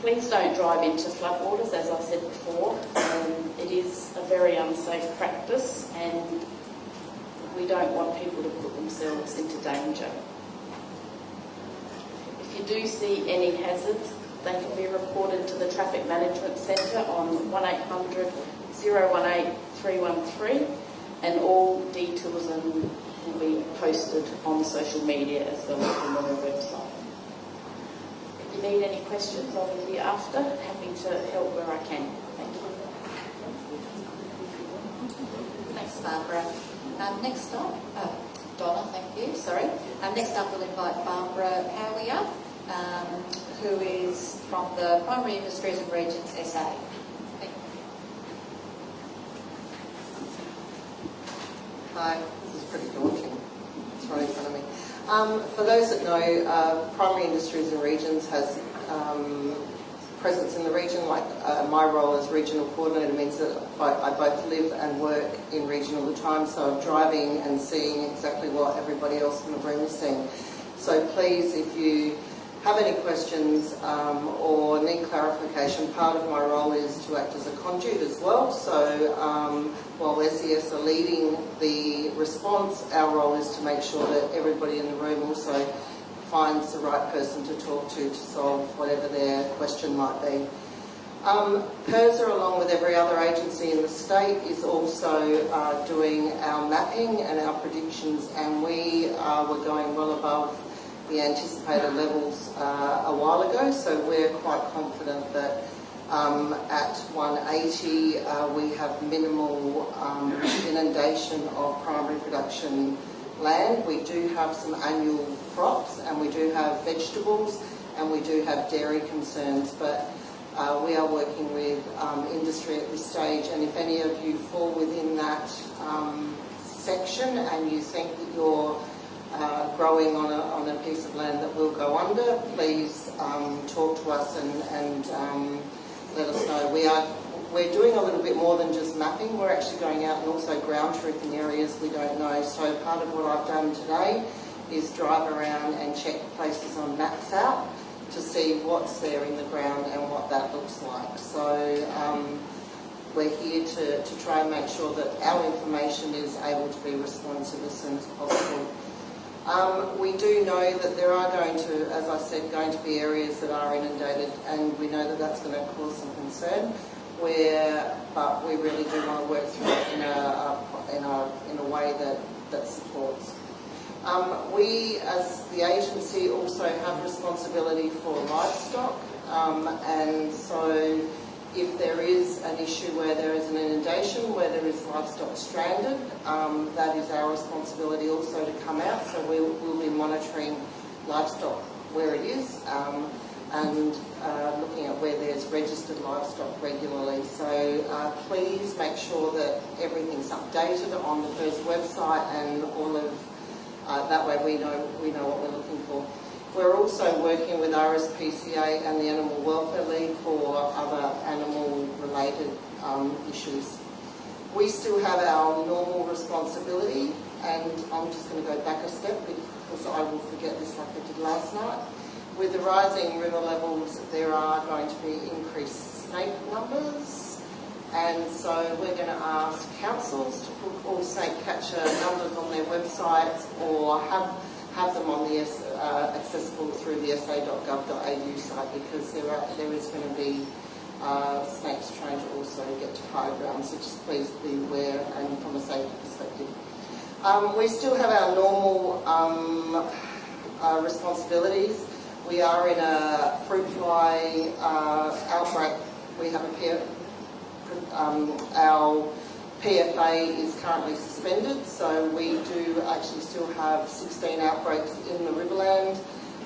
Please don't drive into floodwaters, as I said before. Um, it is a very unsafe practice and we don't want people to put themselves into danger. If you do see any hazards, they can be reported to the Traffic Management Centre on 1800 018 313 and all details will be posted on social media as well as on the website. If you need any questions, I'll be after. Happy to help where I can. Thank you. Thanks, Barbara. Um, next up, oh, Donna, thank you, sorry. Um, next up, we'll invite Barbara Howier, um, who is from the Primary Industries and Regions SA. Hi, this is pretty daunting. It's right in front of me. Um, for those that know, uh, Primary Industries and Regions has um, presence in the region. Like uh, my role as regional coordinator means that I, I, both live and work in region all the time, so I'm driving and seeing exactly what everybody else in the room is seeing. So please, if you have any questions um, or need clarification, part of my role is to act as a conduit as well. So um, while SES are leading the response, our role is to make sure that everybody in the room also finds the right person to talk to to solve whatever their question might be. Um, PIRSA, along with every other agency in the state, is also uh, doing our mapping and our predictions, and we uh, were going well above the anticipated levels uh, a while ago, so we're quite confident that um, at 180 uh, we have minimal um, inundation of primary production land. We do have some annual crops and we do have vegetables and we do have dairy concerns, but uh, we are working with um, industry at this stage and if any of you fall within that um, section and you think that you're uh, growing on a, on a piece of land that will go under, please um, talk to us and, and um, let us know. We are we're doing a little bit more than just mapping. We're actually going out and also ground truthing areas we don't know. So part of what I've done today is drive around and check places on maps out to see what's there in the ground and what that looks like. So um, we're here to, to try and make sure that our information is able to be responsive as soon as possible. Um, we do know that there are going to, as I said, going to be areas that are inundated and we know that that's going to cause some concern. Where, but we really do want to work through it in a, in a, in a way that, that supports. Um, we, as the agency, also have responsibility for livestock um, and so if there is an issue where there is an inundation, where there is livestock stranded, um, that is our responsibility also to come out. So we'll, we'll be monitoring livestock where it is um, and uh, looking at where there's registered livestock regularly. So uh, please make sure that everything's updated on the PIRSA website and all of uh, that way we know we know what we're looking for. We're also working with RSPCA and the Animal Welfare League for other animal-related um, issues. We still have our normal responsibility, and I'm just going to go back a step because I will forget this like I did last night. With the rising river levels, there are going to be increased snake numbers, and so we're going to ask councils to put all snake catcher numbers on their websites or have have them on the uh, accessible through the sa.gov.au site because there are there is going to be uh, snakes trying to also get to higher ground, so just please be aware and from a safety perspective. Um, we still have our normal um, uh, responsibilities. We are in a fruit fly uh, outbreak. We have a peer, um, our PFA is currently suspended, so we do actually still have 16 outbreaks in the Riverland,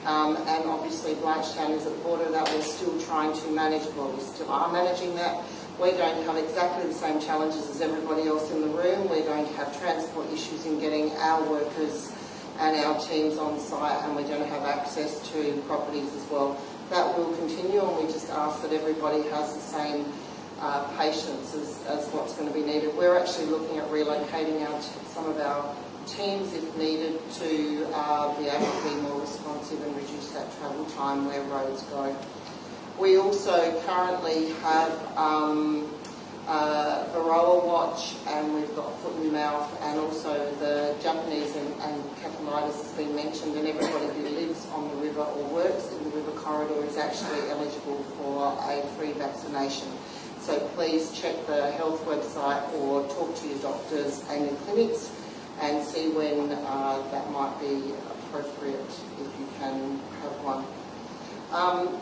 um, and obviously Blanchetown is at the border that we're still trying to manage, well we still are managing that. We're going to have exactly the same challenges as everybody else in the room. We're going to have transport issues in getting our workers and our teams on site, and we're going to have access to properties as well. That will continue, and we just ask that everybody has the same uh, patients as, as what's going to be needed. We're actually looking at relocating out some of our teams if needed to uh, be able to be more responsive and reduce that travel time where roads go. We also currently have um, uh, Varroa Watch and we've got foot and mouth and also the Japanese and, and has been mentioned and everybody who lives on the river or works in the river corridor is actually eligible for a free vaccination. So please check the health website or talk to your doctors and your clinics and see when uh, that might be appropriate if you can have one. Um,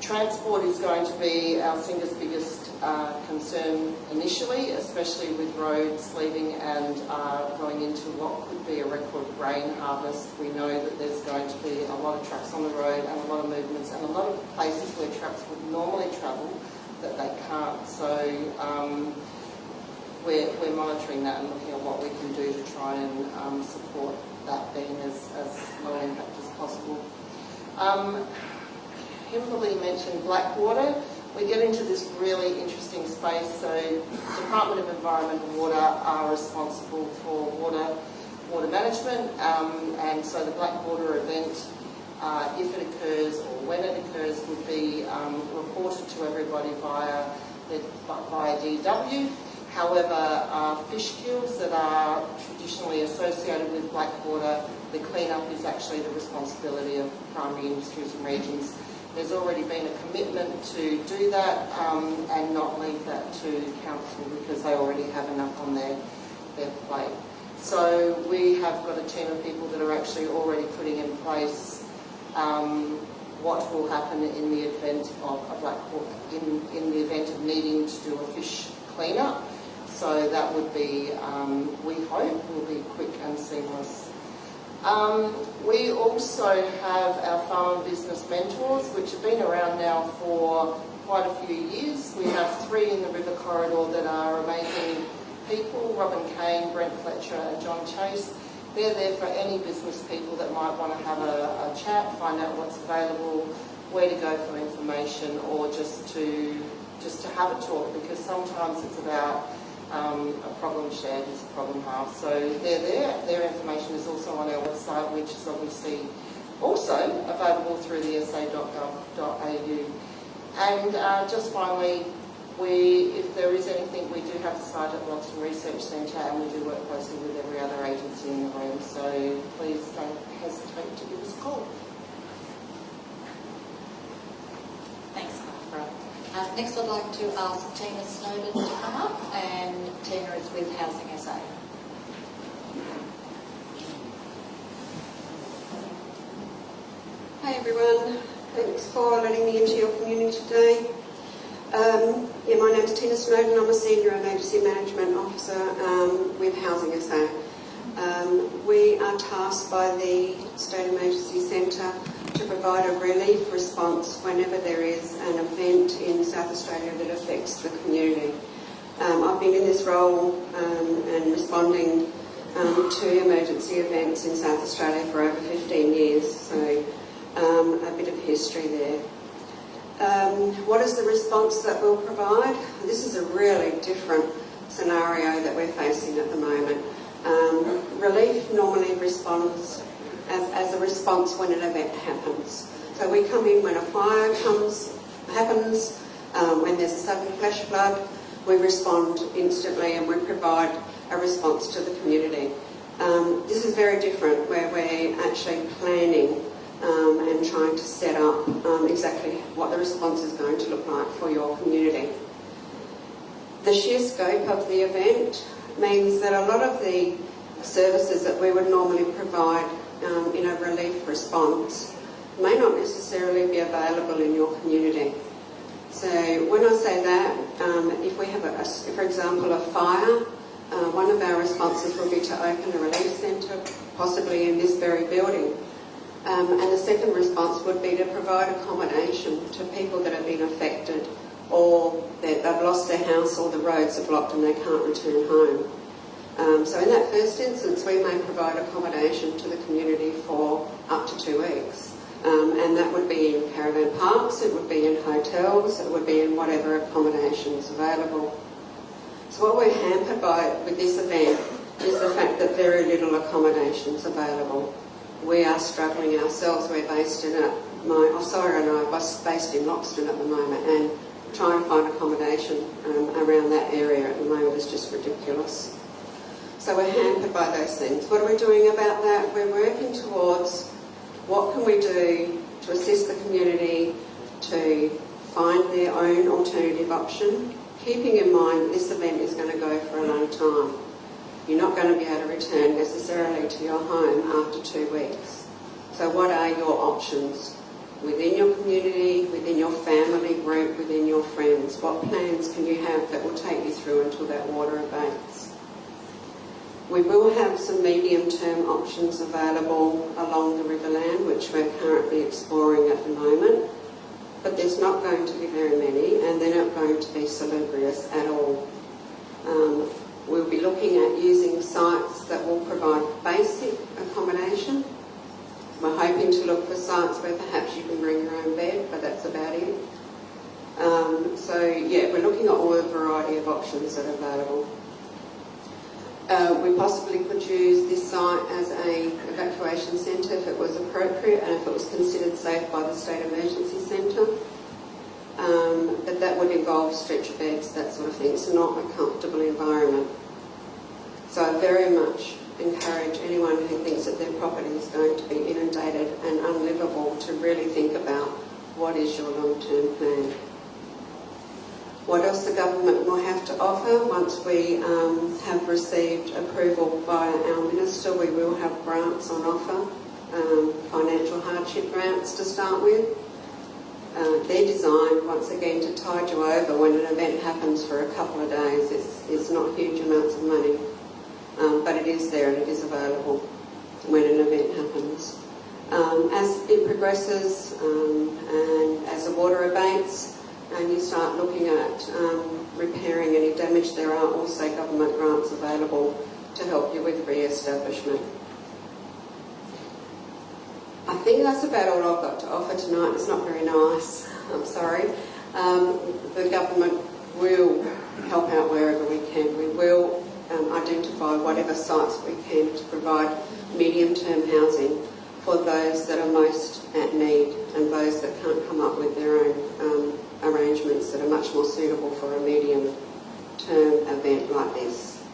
transport is going to be our single biggest uh, concern initially, especially with roads leaving and uh, going into what could be a record grain harvest. We know that there's going to be a lot of trucks on the road and a lot of movements and a lot of places where trucks would normally travel that they can't. So um, we're, we're monitoring that and looking at what we can do to try and um, support that being as, as low impact as possible. Um, Kimberly mentioned Blackwater. We get into this really interesting space. So Department of Environment and Water are responsible for water water management, um, and so the Blackwater event uh, if it occurs or when it occurs, would be um, reported to everybody via, via DEW. However, uh, fish kills that are traditionally associated with Blackwater, the clean-up is actually the responsibility of primary industries and regions. There's already been a commitment to do that um, and not leave that to council because they already have enough on their, their plate. So we have got a team of people that are actually already putting in place um, what will happen in the event of a black in, in the event of needing to do a fish cleanup. So that would be, um, we hope, will be quick and seamless. Um, we also have our farm business mentors, which have been around now for quite a few years. We have three in the river corridor that are amazing people, Robin Kane, Brent Fletcher and John Chase. They're there for any business people that might want to have a, a chat, find out what's available, where to go for information or just to just to have a talk because sometimes it's about um, a problem shared is a problem halved. So they're there. Their information is also on our website, which is obviously also available through the sa.gov.au. And uh, just finally, we, if there is anything, we do have the site at Loxton Research Centre and we do work closely with every other agency in the room, so please don't hesitate to give us a call. Thanks, Barbara. Uh, next I'd like to ask Tina Snowden to come up and Tina is with Housing SA. Hi everyone, thanks for letting me into your community today. Um, yeah, my name is Tina Snowden. I'm a Senior Emergency Management Officer um, with Housing SA. Um, we are tasked by the State Emergency Centre to provide a relief response whenever there is an event in South Australia that affects the community. Um, I've been in this role um, and responding um, to emergency events in South Australia for over 15 years, so a bit of history there. Um, what is the response that we'll provide? This is a really different scenario that we're facing at the moment. Um, relief normally responds as, as, a response when an event happens. So we come in when a fire comes, happens, um, when there's a sudden flash flood, we respond instantly and we provide a response to the community. Um, this is very different where we're actually planning um, and trying to set up um, exactly what the response is going to look like for your community. The sheer scope of the event means that a lot of the services that we would normally provide um, in a relief response may not necessarily be available in your community. So when I say that, um, if we have, a, a, for example, a fire, uh, one of our responses will be to open a relief centre, possibly in this very building. Um, and the second response would be to provide accommodation to people that have been affected or that they've lost their house or the roads are blocked and they can't return home. Um, so in that first instance, we may provide accommodation to the community for up to two weeks. Um, and that would be in caravan parks, it would be in hotels, it would be in whatever accommodation is available. So what we're hampered by with this event is the fact that very little accommodation is available we are struggling ourselves. We're based in a, my Osira and I are based in Loxton at the moment and trying to find accommodation um, around that area at the moment is just ridiculous. So we're hampered by those things. What are we doing about that? We're working towards what can we do to assist the community to find their own alternative option, keeping in mind this event is going to go for a long time. You're not going to be able to return necessarily to your home after two weeks. So what are your options within your community, within your family group, within your friends? What plans can you have that will take you through until that water abates? We will have some medium-term options available along the Riverland, which we're currently exploring at the moment. But there's not going to be very many, and they're not going to be salubrious at all. Um, We'll be looking at using sites that will provide basic accommodation. We're hoping to look for sites where perhaps you can bring your own bed, but that's about it. Um, so yeah, we're looking at all the variety of options that are available. Uh, we possibly could use this site as a evacuation centre if it was appropriate and if it was considered safe by the State Emergency Centre. Um, but that would involve stretcher beds, that sort of thing. It's not a comfortable environment. So I very much encourage anyone who thinks that their property is going to be inundated and unlivable to really think about what is your long-term plan. What else the government will have to offer once we um, have received approval by our minister, we will have grants on offer, um, financial hardship grants to start with. Uh, they're designed once again to tide you over when an event happens for a couple of days. It's, it's not huge amounts of money, um, but it is there and it is available when an event happens. Um, as it progresses um, and as the water abates, and you start looking at um, repairing any damage, there are also government grants available to help you with re-establishment. I think that's about all I've got to offer tonight. It's not very nice, I'm sorry. Um, the government will help out wherever we can. We will um, identify whatever sites we can to provide medium-term housing for those that are most at need and those that can't come up with their own um, arrangements that are much more suitable for a medium-term event like this.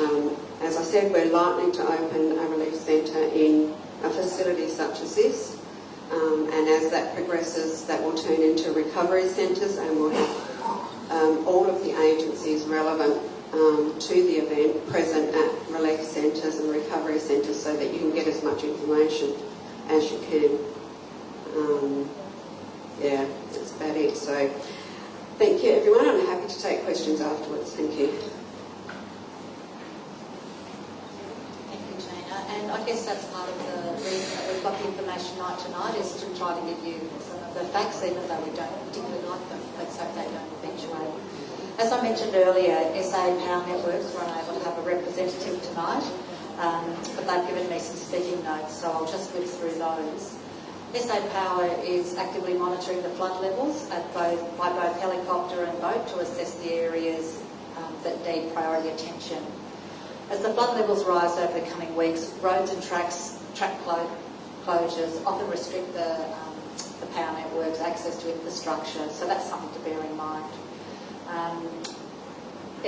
Um, as I said, we're likely to open a relief centre in a facility such as this, um, and as that progresses, that will turn into recovery centres and we'll have um, all of the agencies relevant um, to the event present at relief centres and recovery centres so that you can get as much information as you can. Um, yeah, that's about it. So thank you everyone. I'm happy to take questions afterwards. Thank you. Thank you, Tina. And I guess that's part of the reason that we've got the information night tonight is to try to give you some of the facts, even though we don't particularly like them. Let's hope they don't eventuate. As I mentioned earlier, SA Power Networks were unable to have a representative tonight, um, but they've given me some speaking notes, so I'll just whip through those. SA Power is actively monitoring the flood levels at both, by both helicopter and boat to assess the areas um, that need priority attention. As the flood levels rise over the coming weeks, roads and tracks, track clo closures often restrict the, um, the power network's access to infrastructure, so that's something to bear in mind. Um,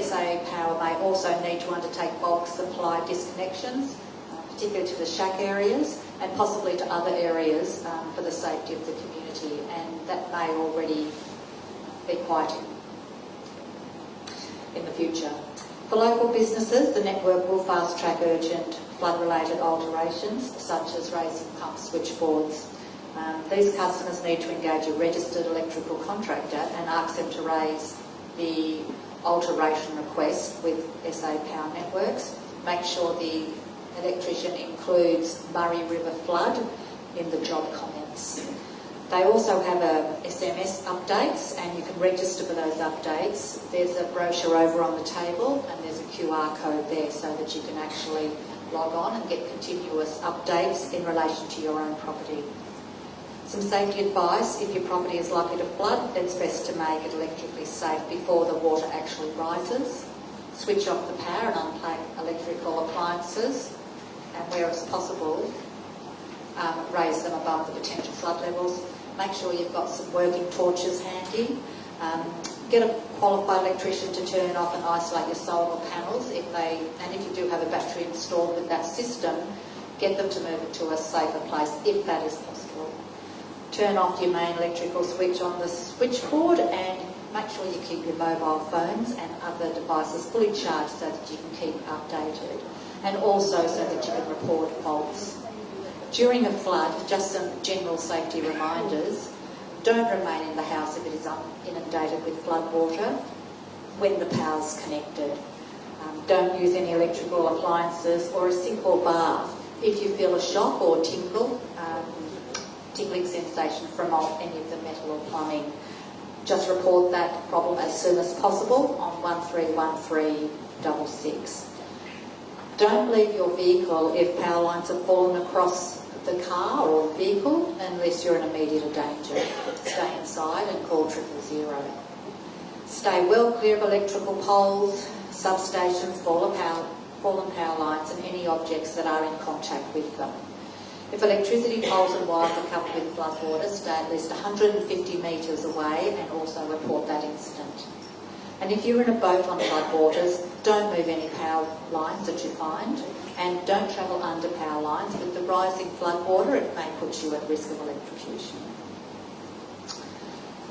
SA Power may also need to undertake bulk supply disconnections, uh, particularly to the shack areas and possibly to other areas um, for the safety of the community, and that may already be quite in, in the future. For local businesses, the network will fast track urgent flood-related alterations, such as raising pump switchboards. Um, these customers need to engage a registered electrical contractor and ask them to raise the alteration request with SA Power Networks. Make sure the electrician includes Murray River flood in the job comments. They also have uh, a SMS updates and you can register for those updates. There's a brochure over on the table and there's a QR code there so that you can actually log on and get continuous updates in relation to your own property. Some safety advice, if your property is likely to flood, it's best to make it electrically safe before the water actually rises. Switch off the power and unplug electrical appliances and where it's possible, um, raise them above the potential flood levels. Make sure you've got some working torches handy. Um, get a qualified electrician to turn off and isolate your solar panels if they, and if you do have a battery installed with that system, get them to move it to a safer place if that is possible. Turn off your main electrical switch on the switchboard and make sure you keep your mobile phones and other devices fully charged so that you can keep updated and also so that you can report faults. During a flood, just some general safety reminders. Don't remain in the house if it is inundated with flood water when the power's connected. Um, don't use any electrical appliances or a sink or bath. If you feel a shock or tingle, um, tingling sensation from any of the metal or plumbing, just report that problem as soon as possible on 131366. Don't leave your vehicle if power lines have fallen across the car or vehicle unless you're in immediate danger. Stay inside and call triple zero. Stay well clear of electrical poles, substations, fallen power, fallen power lines and any objects that are in contact with them. If electricity poles and wires are covered with floodwater, stay at least 150 metres away and also report that incident. And if you're in a boat on flood waters, don't move any power lines that you find and don't travel under power lines. With the rising flood water, it may put you at risk of electrocution.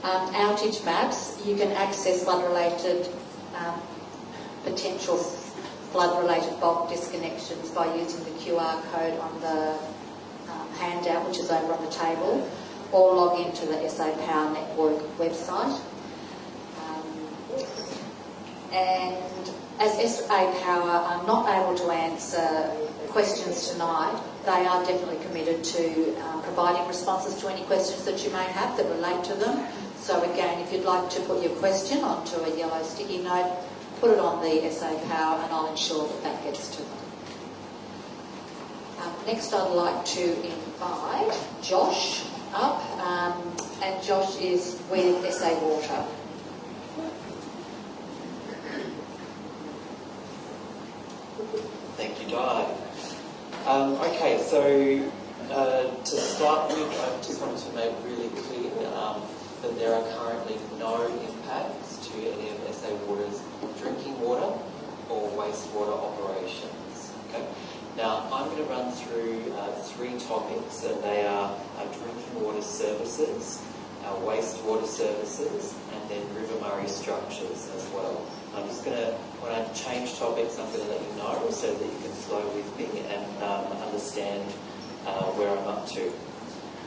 Um, outage maps, you can access flood-related um, potential flood-related bulk disconnections by using the QR code on the um, handout, which is over on the table, or log into the SA Power Network website. Um, and as SA Power are not able to answer questions tonight, they are definitely committed to um, providing responses to any questions that you may have that relate to them. So again, if you'd like to put your question onto a yellow sticky note, put it on the SA Power and I'll ensure that that gets to them. Um, next I'd like to invite Josh up um, and Josh is with SA Water. Thank you, Di. Um, okay, so uh, to start with, I just wanted to make really clear um, that there are currently no impacts to any of SA Water's drinking water or wastewater operations. Okay. Now, I'm going to run through uh, three topics, and they are our drinking water services, our wastewater services, and then River Murray structures as well. I'm just going to, when I change topics, I'm going to let you know so that you can flow with me and um, understand uh, where I'm up to.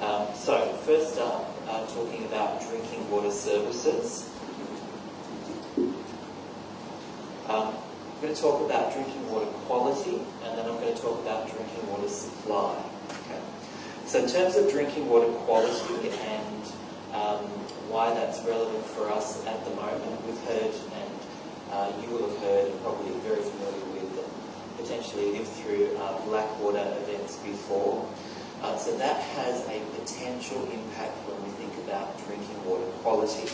Um, so, first up, uh, talking about drinking water services. Um, I'm going to talk about drinking water quality and then I'm going to talk about drinking water supply. Okay. So in terms of drinking water quality and um, why that's relevant for us at the moment, we've heard and uh, you will have heard and probably are very familiar with and potentially lived through uh, Blackwater events before. Uh, so that has a potential impact when we think about drinking water quality.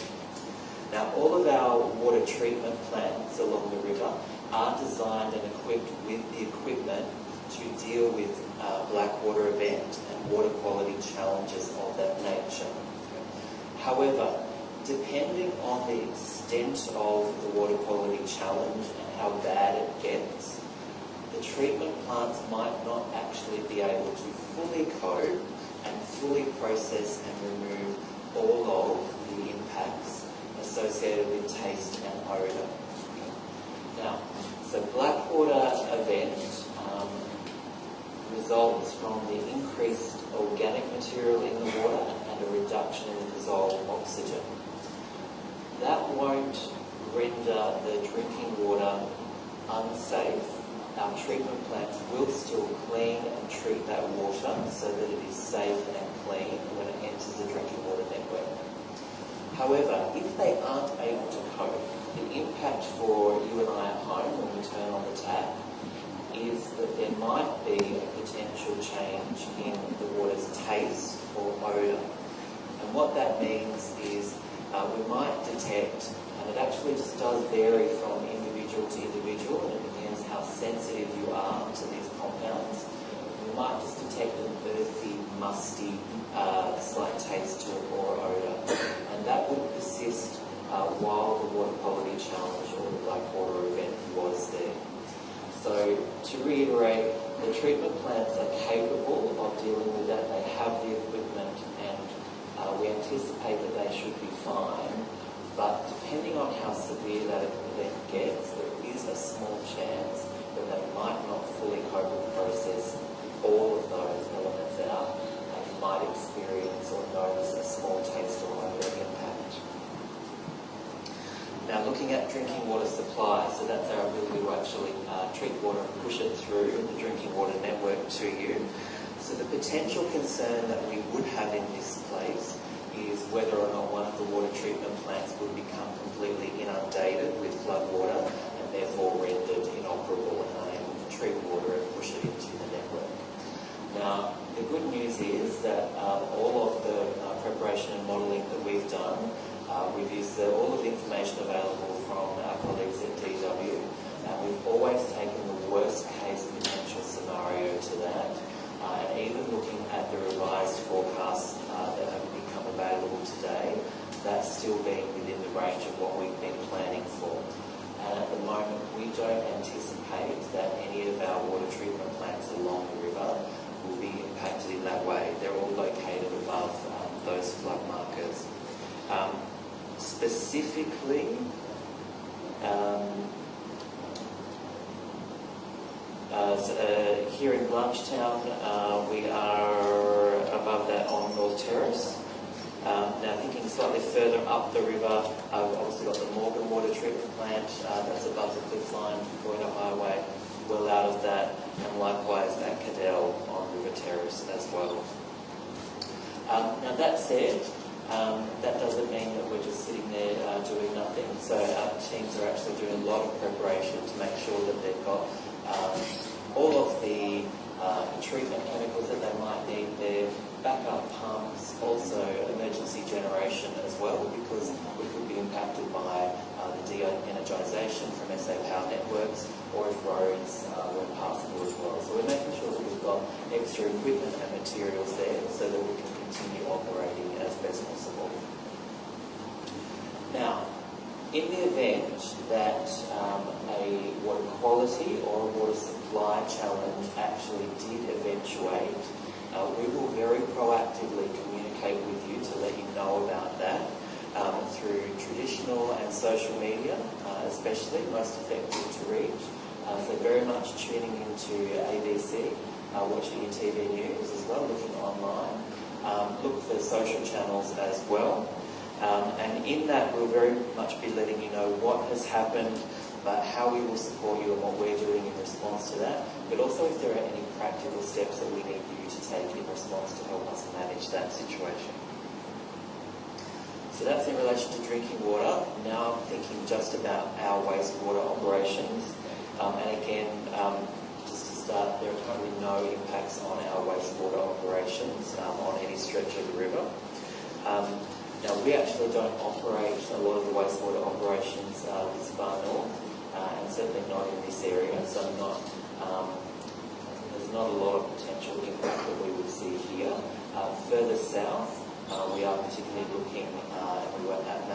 Now, all of our water treatment plants along the river are designed and equipped with the equipment to deal with uh, Blackwater event and water quality challenges of that nature. However, depending on the extent of the water quality challenge and how bad it gets, the treatment plants might not actually be able to fully cope and fully process and remove all of the impacts associated with taste and odour. Now, so Blackwater event um, results from the increased organic material in the water a reduction in dissolved oxygen. That won't render the drinking water unsafe. Our treatment plants will still clean and treat that water so that it is safe and clean when it enters the drinking water network. However, if they aren't able to cope, the impact for you and I at home when we turn on the tap is that there might be a potential change in the water's taste or odour. And what that means is uh, we might detect, and it actually just does vary from individual to individual, and it depends how sensitive you are to these compounds. We might just detect an earthy, musty, uh, slight taste to it or odour, and that would persist uh, while the water quality challenge or the Blackwater event was there. So to reiterate, the treatment plants are capable of dealing with that. They have the equipment uh, we anticipate that they should be fine. But depending on how severe that event gets, there is a small chance that they might not fully cope and process all of those elements out and might experience or notice a small taste or odor impact. Now looking at drinking water supply, so that's our ability to actually uh, treat water and push it through the drinking water network to you. So the potential concern that we would have in this place is whether or not one of the water treatment plants would become completely inundated with flood water and therefore rendered inoperable and unable to treat water and push it into the network. Now, the good news is that um, all of the uh, preparation and modelling that we've done uh, we've used the, all of the information available from our colleagues at DEW, and we've always taken the worst case potential scenario to that. Even looking at the revised forecasts uh, that have become available today, that's still being within the range of what we've been planning for. And at the moment, we don't anticipate that any of our water treatment plants along the river will be impacted in that way. They're all located above um, those flood markers. Um, specifically, um, here in Blanchetown, uh, we are above that on North Terrace. Um, now, thinking slightly further up the river, uh, we've obviously got the Morgan Water Treatment Plant uh, that's above the cliff line, Goyder Highway, well out of that, and likewise at Cadell on River Terrace as well. Um, now, that said, um, that doesn't mean that we're just sitting there uh, doing nothing. So our teams are actually doing a lot of preparation to make sure that they've got um, all of the uh, treatment chemicals that they might need their backup pumps, also emergency generation as well, because we could be impacted by uh, the de-energisation from SA Power Networks, or if roads uh, weren't passable as well. So we're making sure that we've got extra equipment and materials there so that we can continue operating as best possible. Now, in the event that um, a water quality or a water supply challenge actually did eventuate, uh, we will very proactively communicate with you to let you know about that um, through traditional and social media, uh, especially most effective to reach. Uh, so very much tuning into ABC, uh, watching your TV news as well, looking online. Um, look for social channels as well. Um, and in that, we'll very much be letting you know what has happened, but how we will support you and what we're doing in response to that, but also if there are any practical steps that we need you to take in response to help us manage that situation. So that's in relation to drinking water. Now I'm thinking just about our wastewater operations. Um, and again, um, just to start, there are currently no impacts on our wastewater operations um, on any stretch of the river. Now, we actually don't operate a lot of the wastewater operations uh, this far north, uh, and certainly not in this area, so not, um, there's not a lot of potential impact that we would see here. Uh, further south, uh, we are particularly looking, uh, we were at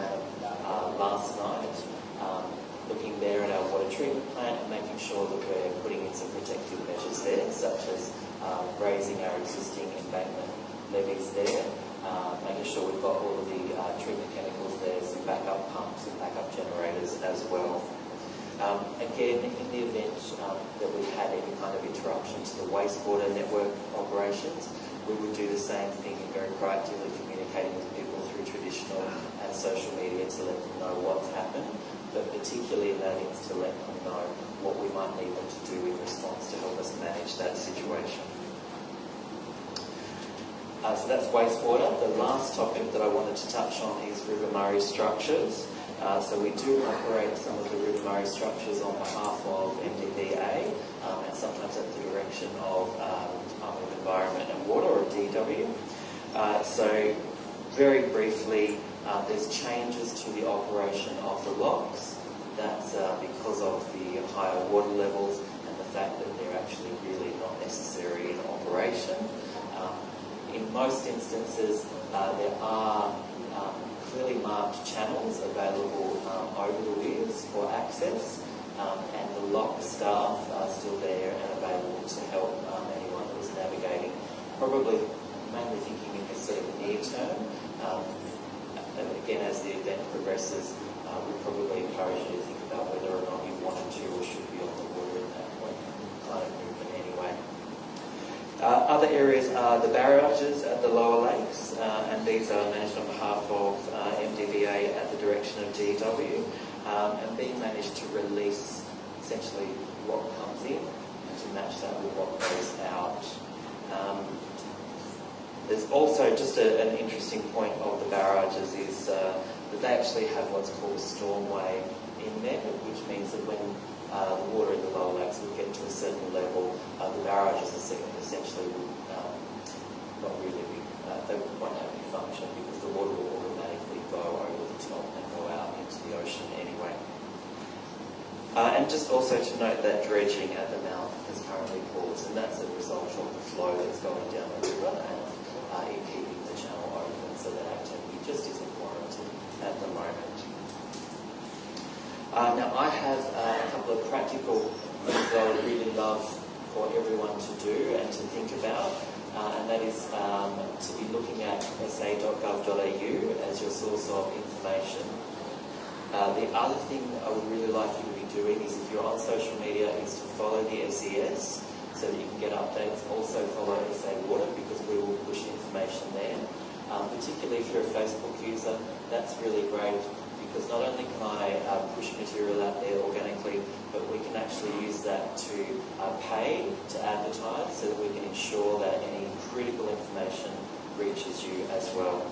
uh, last night, um, looking there at our water treatment plant and making sure that we're putting in some protective measures there, such as uh, raising our existing embankment levees there, uh, making sure we've got all of the uh, treatment chemicals there, some backup pumps and backup generators as well. Um, again, in the event um, that we had any kind of interruption to the wastewater network operations, we would do the same thing and very proactively communicating with people through traditional and social media to let them know what's happened, but particularly in that instance to let them know what we might need them to do in response to help us manage that situation. Uh, so that's wastewater. The last topic that I wanted to touch on is River Murray structures. Uh, so we do operate some of the River Murray structures on behalf of MDBA um, and sometimes at the direction of um, Department of Environment and Water or DEW. Uh, so very briefly, uh, there's changes to the operation of the locks. That's uh, because of the higher water levels and the fact that they're actually really not necessary in operation. In most instances, uh, there are um, clearly marked channels available um, over the weirs for access, um, and the lock staff are still there and available to help um, anyone who's navigating. Probably mainly thinking in this sort of near term. Um, again, as the event progresses, uh, we probably encourage you to think about whether or not you wanted to or should be on the water at that point, kind of movement anyway. Uh, other areas are the barrages at the lower lakes, uh, and these are managed on behalf of uh, MDBA at the direction of DEW, um, and being managed to release essentially what comes in and to match that with what goes out. Um, there's also just a, an interesting point of the barrages is uh, that they actually have what's called a stormway in there, which means that when uh, the water in the lower lakes will get to a certain level, uh, the barrages essentially will um, not really be, uh, they won't have any function because the water will automatically go over the top and go out into the ocean anyway. Uh, and just also to note that dredging at the mouth is currently paused, and that's a result of the flow that's going down the river and uh, in keeping the channel open, so that activity just isn't warranted at the moment. Uh, now, I have uh, a couple of practical things that I would really love for everyone to do and to think about, uh, and that is um, to be looking at sa.gov.au as your source of information. Uh, the other thing I would really like you to be doing is if you're on social media is to follow the SES so that you can get updates. Also follow SA Water because we will push information there. Um, particularly if you're a Facebook user, that's really great because not only can I uh, push material out there organically, but we can actually use that to uh, pay to advertise so that we can ensure that any critical information reaches you as well.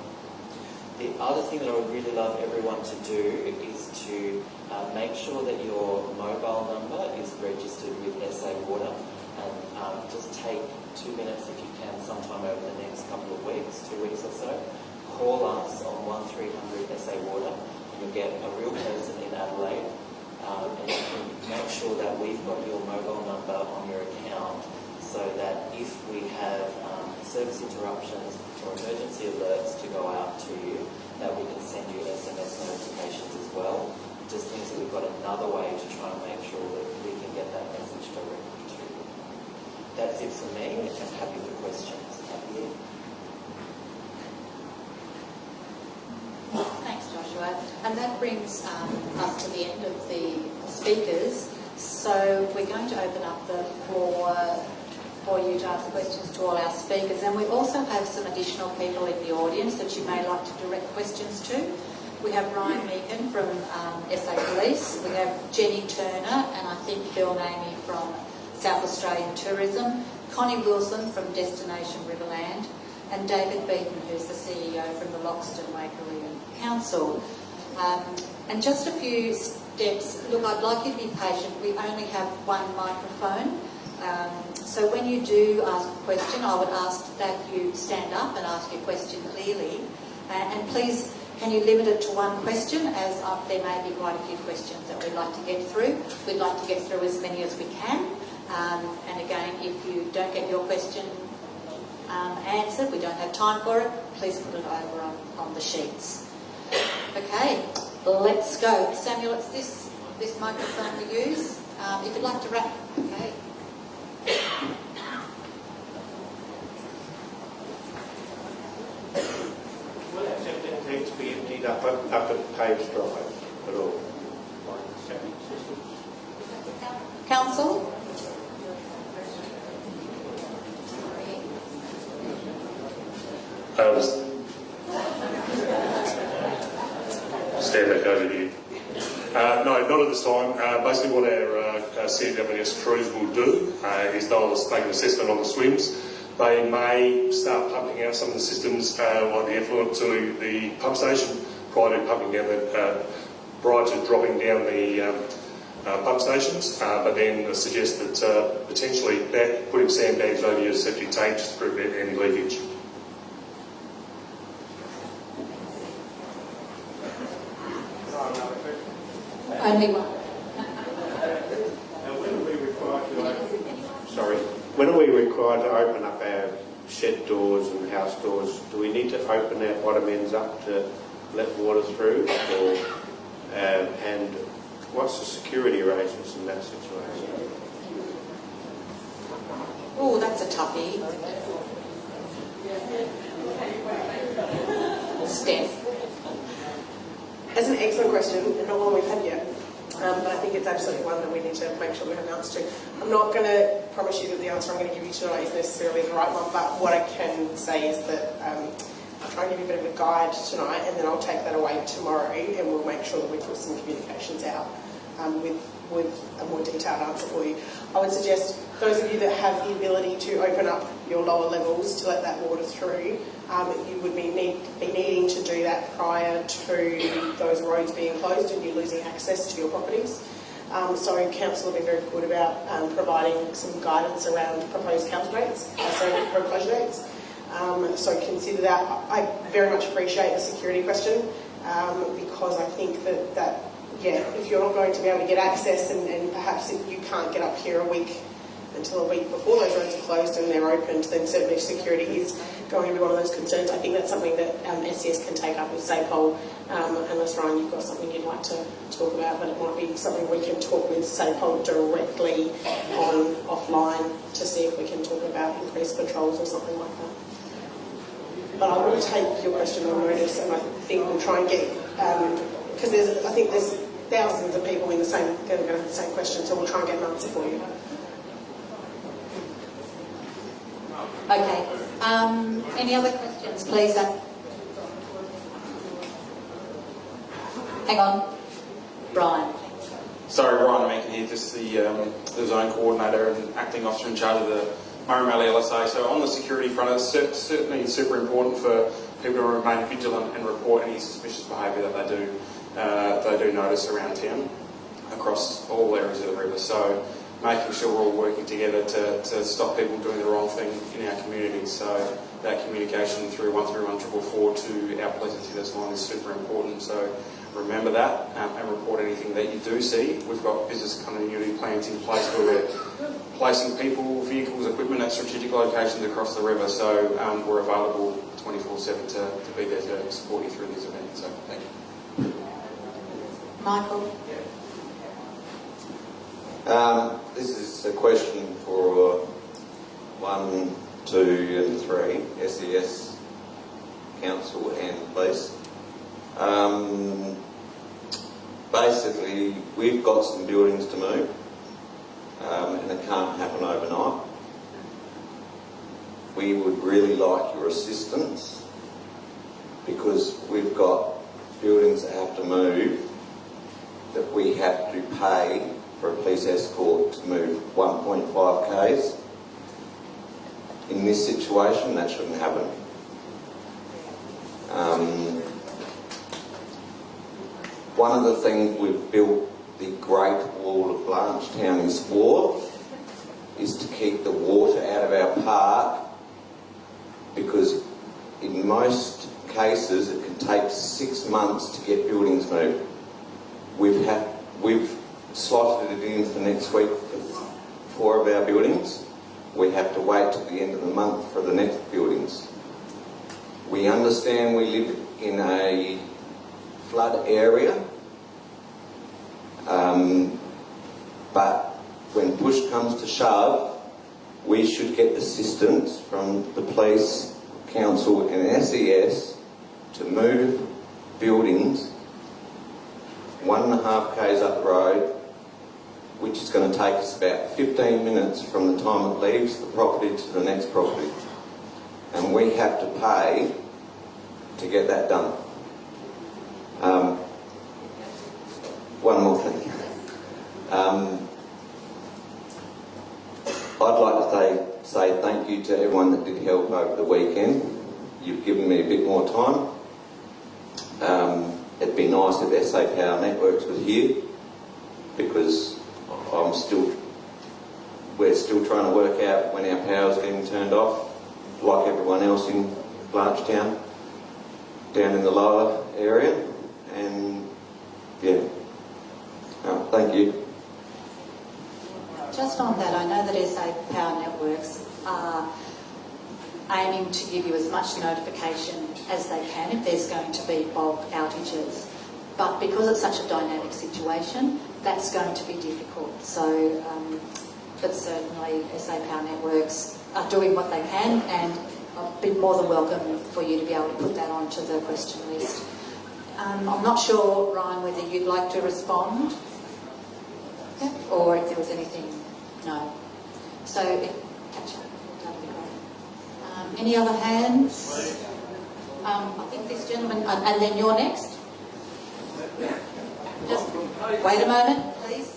The other thing that I would really love everyone to do is to uh, make sure that your mobile number is registered with SA Water and um, just take two minutes if you can sometime over the next couple of weeks, two weeks or so, call us on 1300 SA Water and you'll get a real person in Adelaide um, and you can make sure that we've got your mobile number on your account so that if we have um, service interruptions or emergency alerts to go out to you, that we can send you SMS notifications as well. Just means that we've got another way to try and make sure that we can get that message directly to you. That's it from me. I'm happy for questions. Happy Thanks, Joshua. And that brings um, us to the end of the speakers. So we're going to open up the floor for you to ask questions to all our speakers. And we also have some additional people in the audience that you may like to direct questions to. We have Ryan Meakin from um, SA Police. We have Jenny Turner and I think Bill Namey from South Australian Tourism. Connie Wilson from Destination Riverland and David Beaton, who's the CEO from the Loxton Waikerie Council. Um, and just a few steps. Look, I'd like you to be patient. We only have one microphone. Um, so when you do ask a question, I would ask that you stand up and ask your question clearly. Uh, and please, can you limit it to one question, as uh, there may be quite a few questions that we'd like to get through. We'd like to get through as many as we can. Um, and again, if you don't get your question um, answered, we don't have time for it, please put it over on, on the sheets. Okay, let's go. Samuel, it's this, this microphone we use. Um, if you'd like to wrap, okay. Will our septic tanks be emptied up, at- up at Paves Drive at all? Septic system? Council? Um, stand back over here. Uh, no, not at this time. Uh, basically, what our uh, CWS crews will do uh, is they'll make an assessment on the swims. They may start pumping out some of the systems, uh, like the effluent, to the pump station prior to pumping down the, uh, prior to dropping down the um, pump stations. But then suggest that potentially putting sandbags over your septic tank just to prevent any leakage. Only one. Now, when are we required to open, sorry, when are we required to open up our shed doors and house doors? Do we need to open our bottom ends up to let water through? Or, um, and what's the security arrangements in that situation? Oh, that's a toughie. Steph. That's an excellent question, and not one we've had yet. Um, but I think it's absolutely one that we need to make sure we have an answer to. I'm not going to promise you that the answer I'm going to give you tonight is necessarily the right one, but what I can say is that um, I'll try and give you a bit of a guide tonight, and then I'll take that away tomorrow, and we'll make sure that we put some communications out um, with with a more detailed answer for you. I would suggest those of you that have the ability to open up your lower levels to let that water through, um, you would be, need, be needing to do that prior to those roads being closed and you losing access to your properties. Um, so council have been very good about um, providing some guidance around proposed council rates, uh, sorry, road closure dates. Um, so consider that. I very much appreciate the security question um, because I think that, that yeah, if you're not going to be able to get access and, and perhaps if you can't get up here a week until a week before those roads are closed and they're opened, then certainly security is going to be one of those concerns. I think that's something that um, SES can take up with SAPOL, um, unless Ryan, you've got something you'd like to talk about, but it might be something we can talk with SAPOL directly on offline to see if we can talk about increased patrols or something like that. But I will take your question on notice, and I think we'll try and get because there's I think there's thousands of people in the same going to have the same question, so we'll try and get an answer for you. Okay. Um, any other questions, please? Uh, Hang on. Brian. Sorry, Ryan Mencken here, just the, um, the zone coordinator and acting officer in charge of the Murray Valley LSA. So on the security front, it's cer- certainly super important for people to remain vigilant and report any suspicious behaviour that they do uh, they do notice around town across all areas of the river. So making sure we're all working together to, to stop people doing the wrong thing in our community. So that communication through 131 to our Police Assistance line is super important. So remember that um, and report anything that you do see. We've got business continuity plans in place where we're placing people, vehicles, equipment at strategic locations across the river. So um, we're available 24-7 to, to be there to support you through these events. So thank you. Michael. Um, this is a question for one, two, and three SES Council and Police. Um, basically, we've got some buildings to move, um, and it can't happen overnight. We would really like your assistance because we've got buildings that have to move that we have to pay for a police escort to move 1.5 k's. In this situation, that shouldn't happen. Um, one of the things we've built the Great Wall of Blanchetown is for is to keep the water out of our park because in most cases it can take six months to get buildings moved. We've had we've slotted it in for next week for four of our buildings. We have to wait till the end of the month for the next buildings. We understand we live in a flood area, um, but when push comes to shove, we should get assistance from the police, council, and SES to move buildings one and a half k's up the road, which is going to take us about 15 minutes from the time it leaves the property to the next property. And we have to pay to get that done. Um, one more thing. Um, I'd like to say, say thank you to everyone that did help over the weekend. You've given me a bit more time. Um, it'd be nice if SA Power Networks was here because I'm still, we're still trying to work out when our power's getting turned off, like everyone else in Blanchetown, down in the lower area. And yeah, uh, thank you. Just on that, I know that SA Power Networks are aiming to give you as much notification as they can if there's going to be bulk outages. But because it's such a dynamic situation, that's going to be difficult. So, um, but certainly SA Power Networks are doing what they can and I've been more than welcome for you to be able to put that onto the question list. Um, I'm not sure, Ryan, whether you'd like to respond yeah. or if there was anything, no. So, catch up, that'd be great. Um, any other hands? Um, I think this gentleman, and, and then you're next. Just wait a moment, please.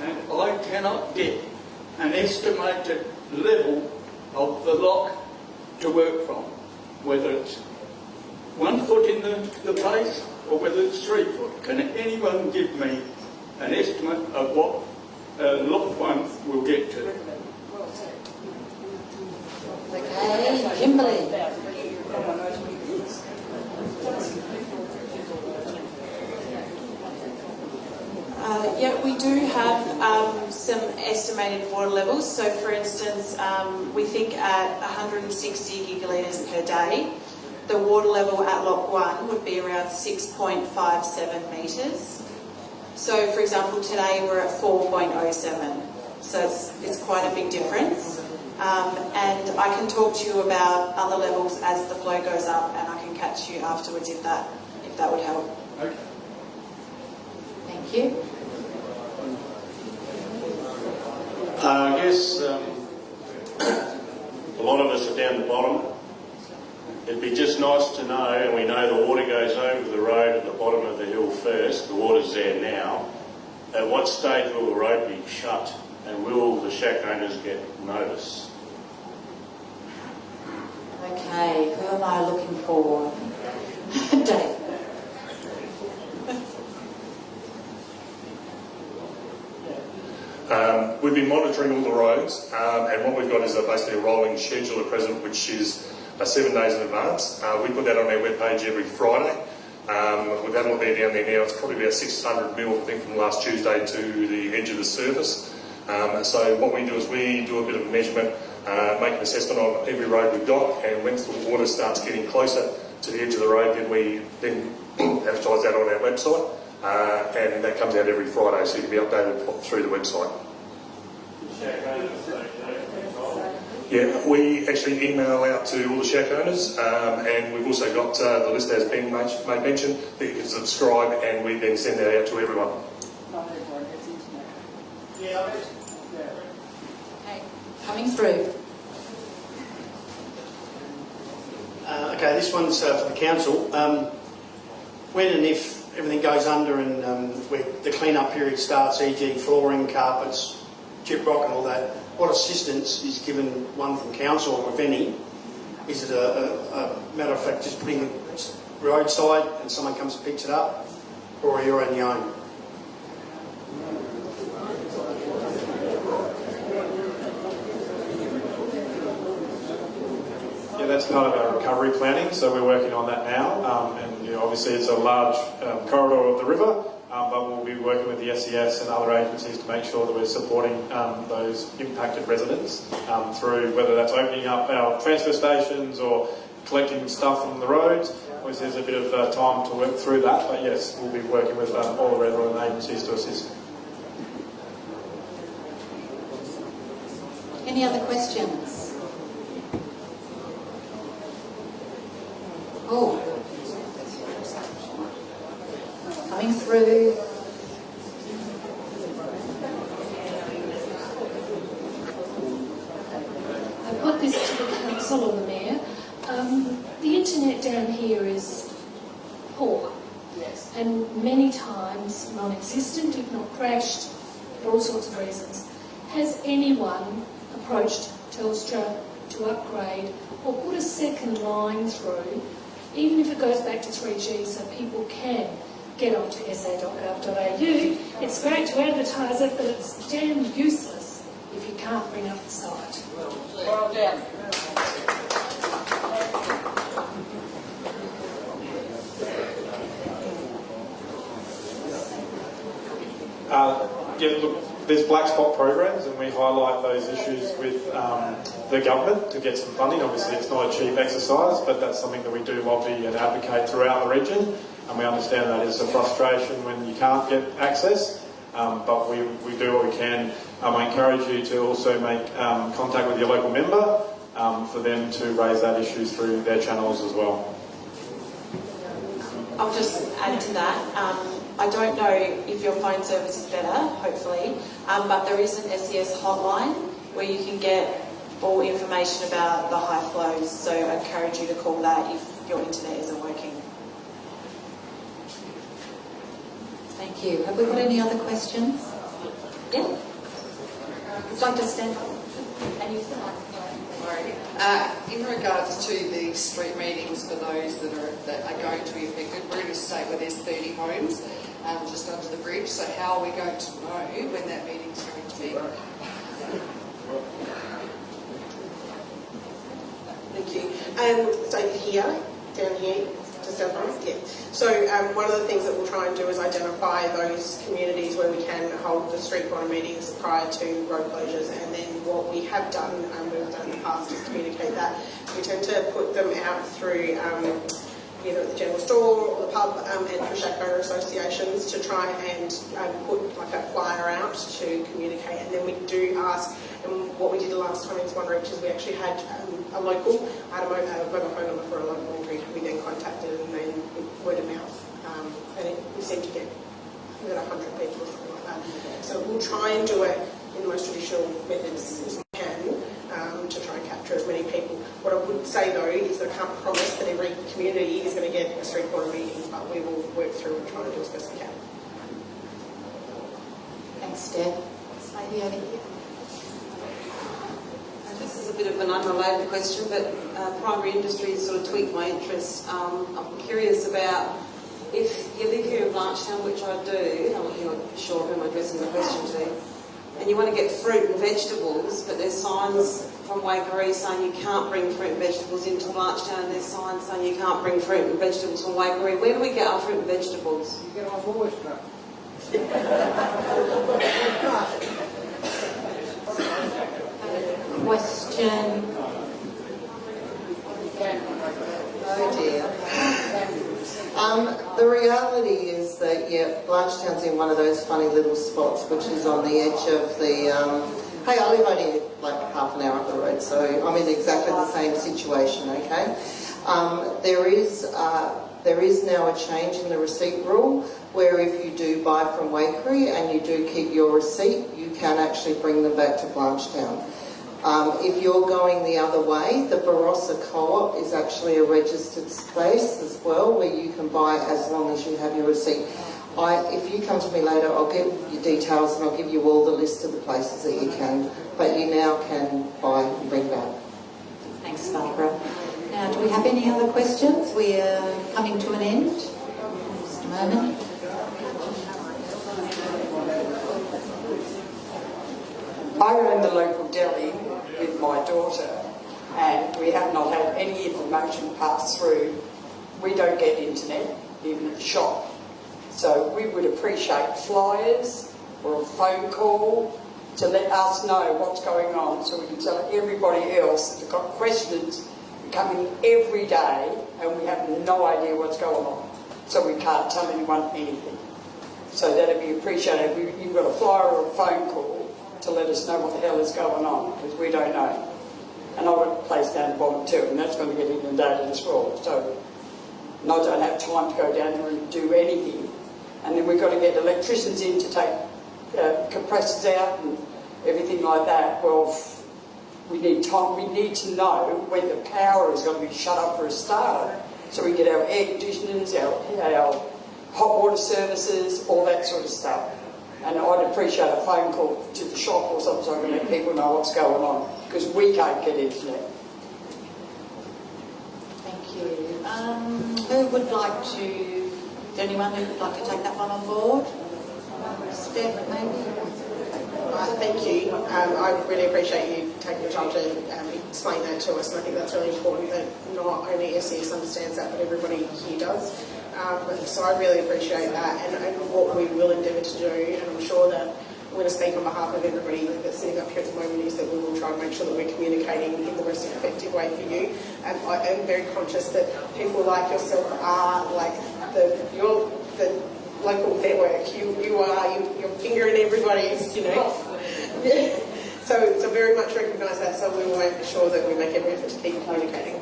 And I cannot get an estimated level of the lock to work from, whether it's one foot in the, the place or whether it's three foot. Can anyone give me an estimate of what uh, lock one will get to? Okay, Kimberly. Uh, yeah, we do have um, some estimated water levels. So, for instance, um, we think at 160 gigalitres per day, the water level at Lock 1 would be around 6.57 metres. So, for example, today we're at 4.07. So it's, it's quite a big difference. Um, and I can talk to you about other levels as the flow goes up, and I can catch you afterwards if that if that would help. Okay. Thank you. Uh, I guess um, a lot of us are down the bottom. It'd be just nice to know, and we know the water goes over the road at the bottom of the hill first, the water's there now. At what stage will the road be shut and will the shack owners get notice? Okay, who am I looking for? Dave. Um, we've been monitoring all the roads, um, and what we've got is a, basically a rolling schedule at present, which is seven days in advance. Uh, we put that on our webpage every Friday. Um, we've had a look there down there now. It's probably about 600 mil, I think, from last Tuesday to the edge of the surface. Um, so what we do is we do a bit of measurement, uh, make an assessment on every road we've got, and once the water starts getting closer to the edge of the road, then we then advertise that on our website, uh, and that comes out every Friday, so you can be updated through the website. Yeah, we actually email out to all the shack owners, um, and we've also got uh, the list as being made, made mention that you can subscribe, and we then send that out to everyone. Okay, coming through. Uh, okay, this one's uh, for the council. Um, when and if everything goes under and um, the clean-up period starts, e.g. flooring, carpets, chip rock and all that, what assistance is given one from council, or if any? Is it a, a, a matter of fact just putting it roadside and someone comes and picks it up, or are you on your own? Yeah, that's part of our recovery planning, so we're working on that now. Um, and you know, obviously, it's a large um, corridor of the river, um, but we'll be working with the SES and other agencies to make sure that we're supporting um, those impacted residents um, through whether that's opening up our transfer stations or collecting stuff from the roads. Obviously, there's a bit of uh, time to work through that, but yes, we'll be working with um, all the relevant agencies to assist. Any other questions? Oh. Through. I put this to the council or the mayor. Um, the internet down here is poor. Yes. And many times non-existent, if not crashed, for all sorts of reasons. Has anyone approached Telstra to upgrade or put a second line through, even if it goes back to 3G, so people can get onto sa.gov.au? It's great to advertise it, but it's damn useless if you can't bring up the site. Well done. Uh, yeah, look, there's black spot programs, and we highlight those issues with um, the government to get some funding. Obviously, it's not a cheap exercise, but that's something that we do lobby and advocate throughout the region. And we understand that is a frustration when you can't get access, um, but we, we do what we can. Um, I encourage you to also make um, contact with your local member um, for them to raise that issue through their channels as well. I'll just add to that. Um, I don't know if your phone service is better, hopefully, um, but there is an SES hotline where you can get all information about the high flows. So I encourage you to call that if your internet isn't working. Thank you. Have we got any other questions? Yeah. Would you like to stand up? And you start. Uh, in regards to the street meetings for those that are that are going to be affected, we're in a state where there's 30 homes um, just under the bridge. So how are we going to know when that meeting's going to be? Thank you. Um, so here, down here, Yeah. So um, one of the things that we'll try and do is identify those communities where we can hold the street corner meetings prior to road closures and then what we have done, and we've done in the past, is communicate that. We tend to put them out through um, either at the general store or the pub um, and through shack associations to try and um, put like a flyer out to communicate and then we do ask what we did the last time in Swan Reach is we actually had um, a local, I had a, a mobile phone number for a local entry we then contacted and then word of mouth um, and it, we seemed to get got 100 people or something like that. So we'll try and do it in the most traditional methods as we can um, to try and capture as many people. What I would say though is that I can't promise that every community is going to get a street corner meeting, but we will work through and try and do as best we can. Thanks. This lady over here. This is a bit of an unrelated question, but uh, primary industry sort of tweaked my interest. Um, I'm curious about if you live here in Blanchetown, which I do, I'm not sure who I'm addressing the question to, and you want to get fruit and vegetables, but there's signs from Waikerie saying you can't bring fruit and vegetables into Blanchetown, and there's signs saying you can't bring fruit and vegetables from Waikerie. Where do we get our fruit and vegetables? You get on voice now. Question. Oh dear. Um, the reality is that, yeah, Blanchetown's in one of those funny little spots which is on the edge of the, um, hey, I live only like half an hour up the road, so I'm in exactly the same situation, okay? Um, there is, uh, there is now a change in the receipt rule where if you do buy from Waikerie and you do keep your receipt, you can actually bring them back to Blanchetown. Um, if you're going the other way, the Barossa Co-op is actually a registered space as well where you can buy as long as you have your receipt. I, if you come to me later, I'll get your details and I'll give you all the list of the places that you can, but you now can buy and bring back. Thanks, Barbara. Now, do we have any other questions? We are coming to an end. Just a moment. I run the local deli with my daughter and we have not had any information pass through. We don't get internet, even at the shop. So we would appreciate flyers or a phone call to let us know what's going on so we can tell everybody else that have got questions coming every day and we have no idea what's going on. So we can't tell anyone anything. So that'd be appreciated if you've got a flyer or a phone call to let us know what the hell is going on because we don't know. And got a place down the bottom too and that's going to get inundated as well. So and I don't have time to go down there and do anything. And then we've got to get electricians in to take uh, compressors out and everything like that. Well, we need time. We need to know when the power is going to be shut up for a starter, so we get our air conditioners, our, our hot water services, all that sort of stuff. And I'd appreciate a phone call to the shop or something so I can let people know what's going on because we can't get internet. Thank you. Um, who would like to, is there anyone who would like to take that one on board? Steph, maybe? Right, thank you. Um, I really appreciate you taking the time to um, explain that to us, and I think that's really important that not only SES understands that, but everybody here does. Um, so I really appreciate that, and, and what we will endeavour to do, and I'm sure that I'm going to speak on behalf of everybody that's sitting up here at the moment, is that we will try and make sure that we're communicating in the most effective way for you. And I am very conscious that people like yourself are like the your the local network. You you are you, you're fingering everybody's, you know. so so very much recognise that. So we will make sure that we make every effort to keep communicating.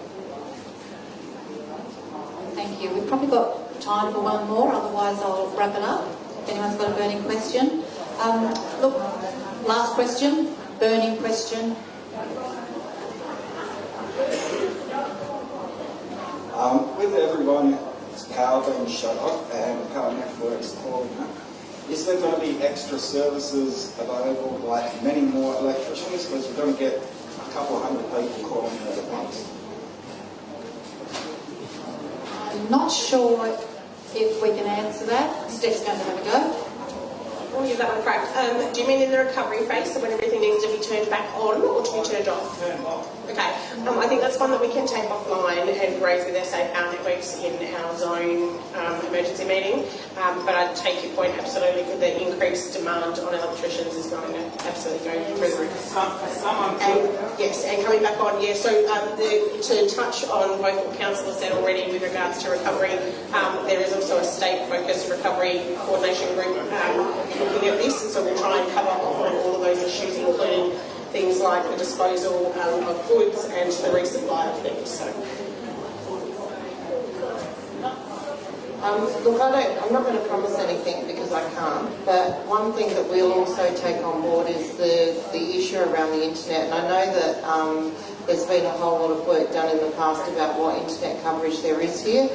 Thank you. We've probably got time for one more, otherwise I'll wrap it up. If anyone's got a burning question. Um, look, last question, burning question. Um, with everyone's power being shut off and current networks calling up, is there going to be extra services available, like many more electricians, because you're going to get a couple hundred people calling at once? I'm not sure if we can answer that. Steph's going to have a go. can give that one a crack. Um, do you mean in the recovery phase, so when everything needs to be turned back on or to be turned off? Okay, um, I think that's one that we can take offline and raise with SA Power Networks in our zone um, emergency meeting. Um, but I take your point absolutely that the increased demand on electricians is going to absolutely go through the roof. Yes, and coming back on, yeah, so um, the, to touch on both what Council has said already with regards to recovery, um, there is also a state-focused recovery coordination group um, looking at this, and so we'll try and cover off on all of those issues, including things like the disposal um, of goods and the resupply of things. So. Um, look, I don't, I'm not going to promise anything because I can't, but one thing that we'll also take on board is the, the issue around the internet. And I know that um, there's been a whole lot of work done in the past about what internet coverage there is here.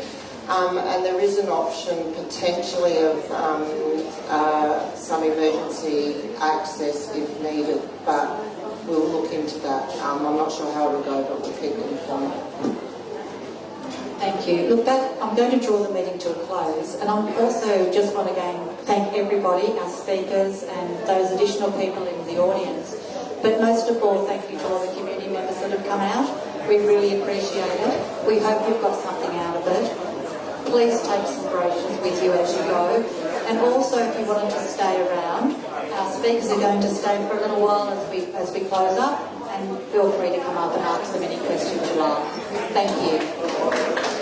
Um, and there is an option potentially of um, uh, some emergency access if needed, but we'll look into that. Um, I'm not sure how it'll go, but we'll keep you informed. Thank you. Look, that, I'm going to draw the meeting to a close, and I'm also just want to again thank everybody, our speakers, and those additional people in the audience. But most of all, thank you to all the community members that have come out. We really appreciate it. We hope you've got something out of it. Please take some brochures with you as you go. And also, if you wanted to stay around, our speakers are going to stay for a little while as we as we close up. And feel free to come up and ask them any questions you like. Thank you.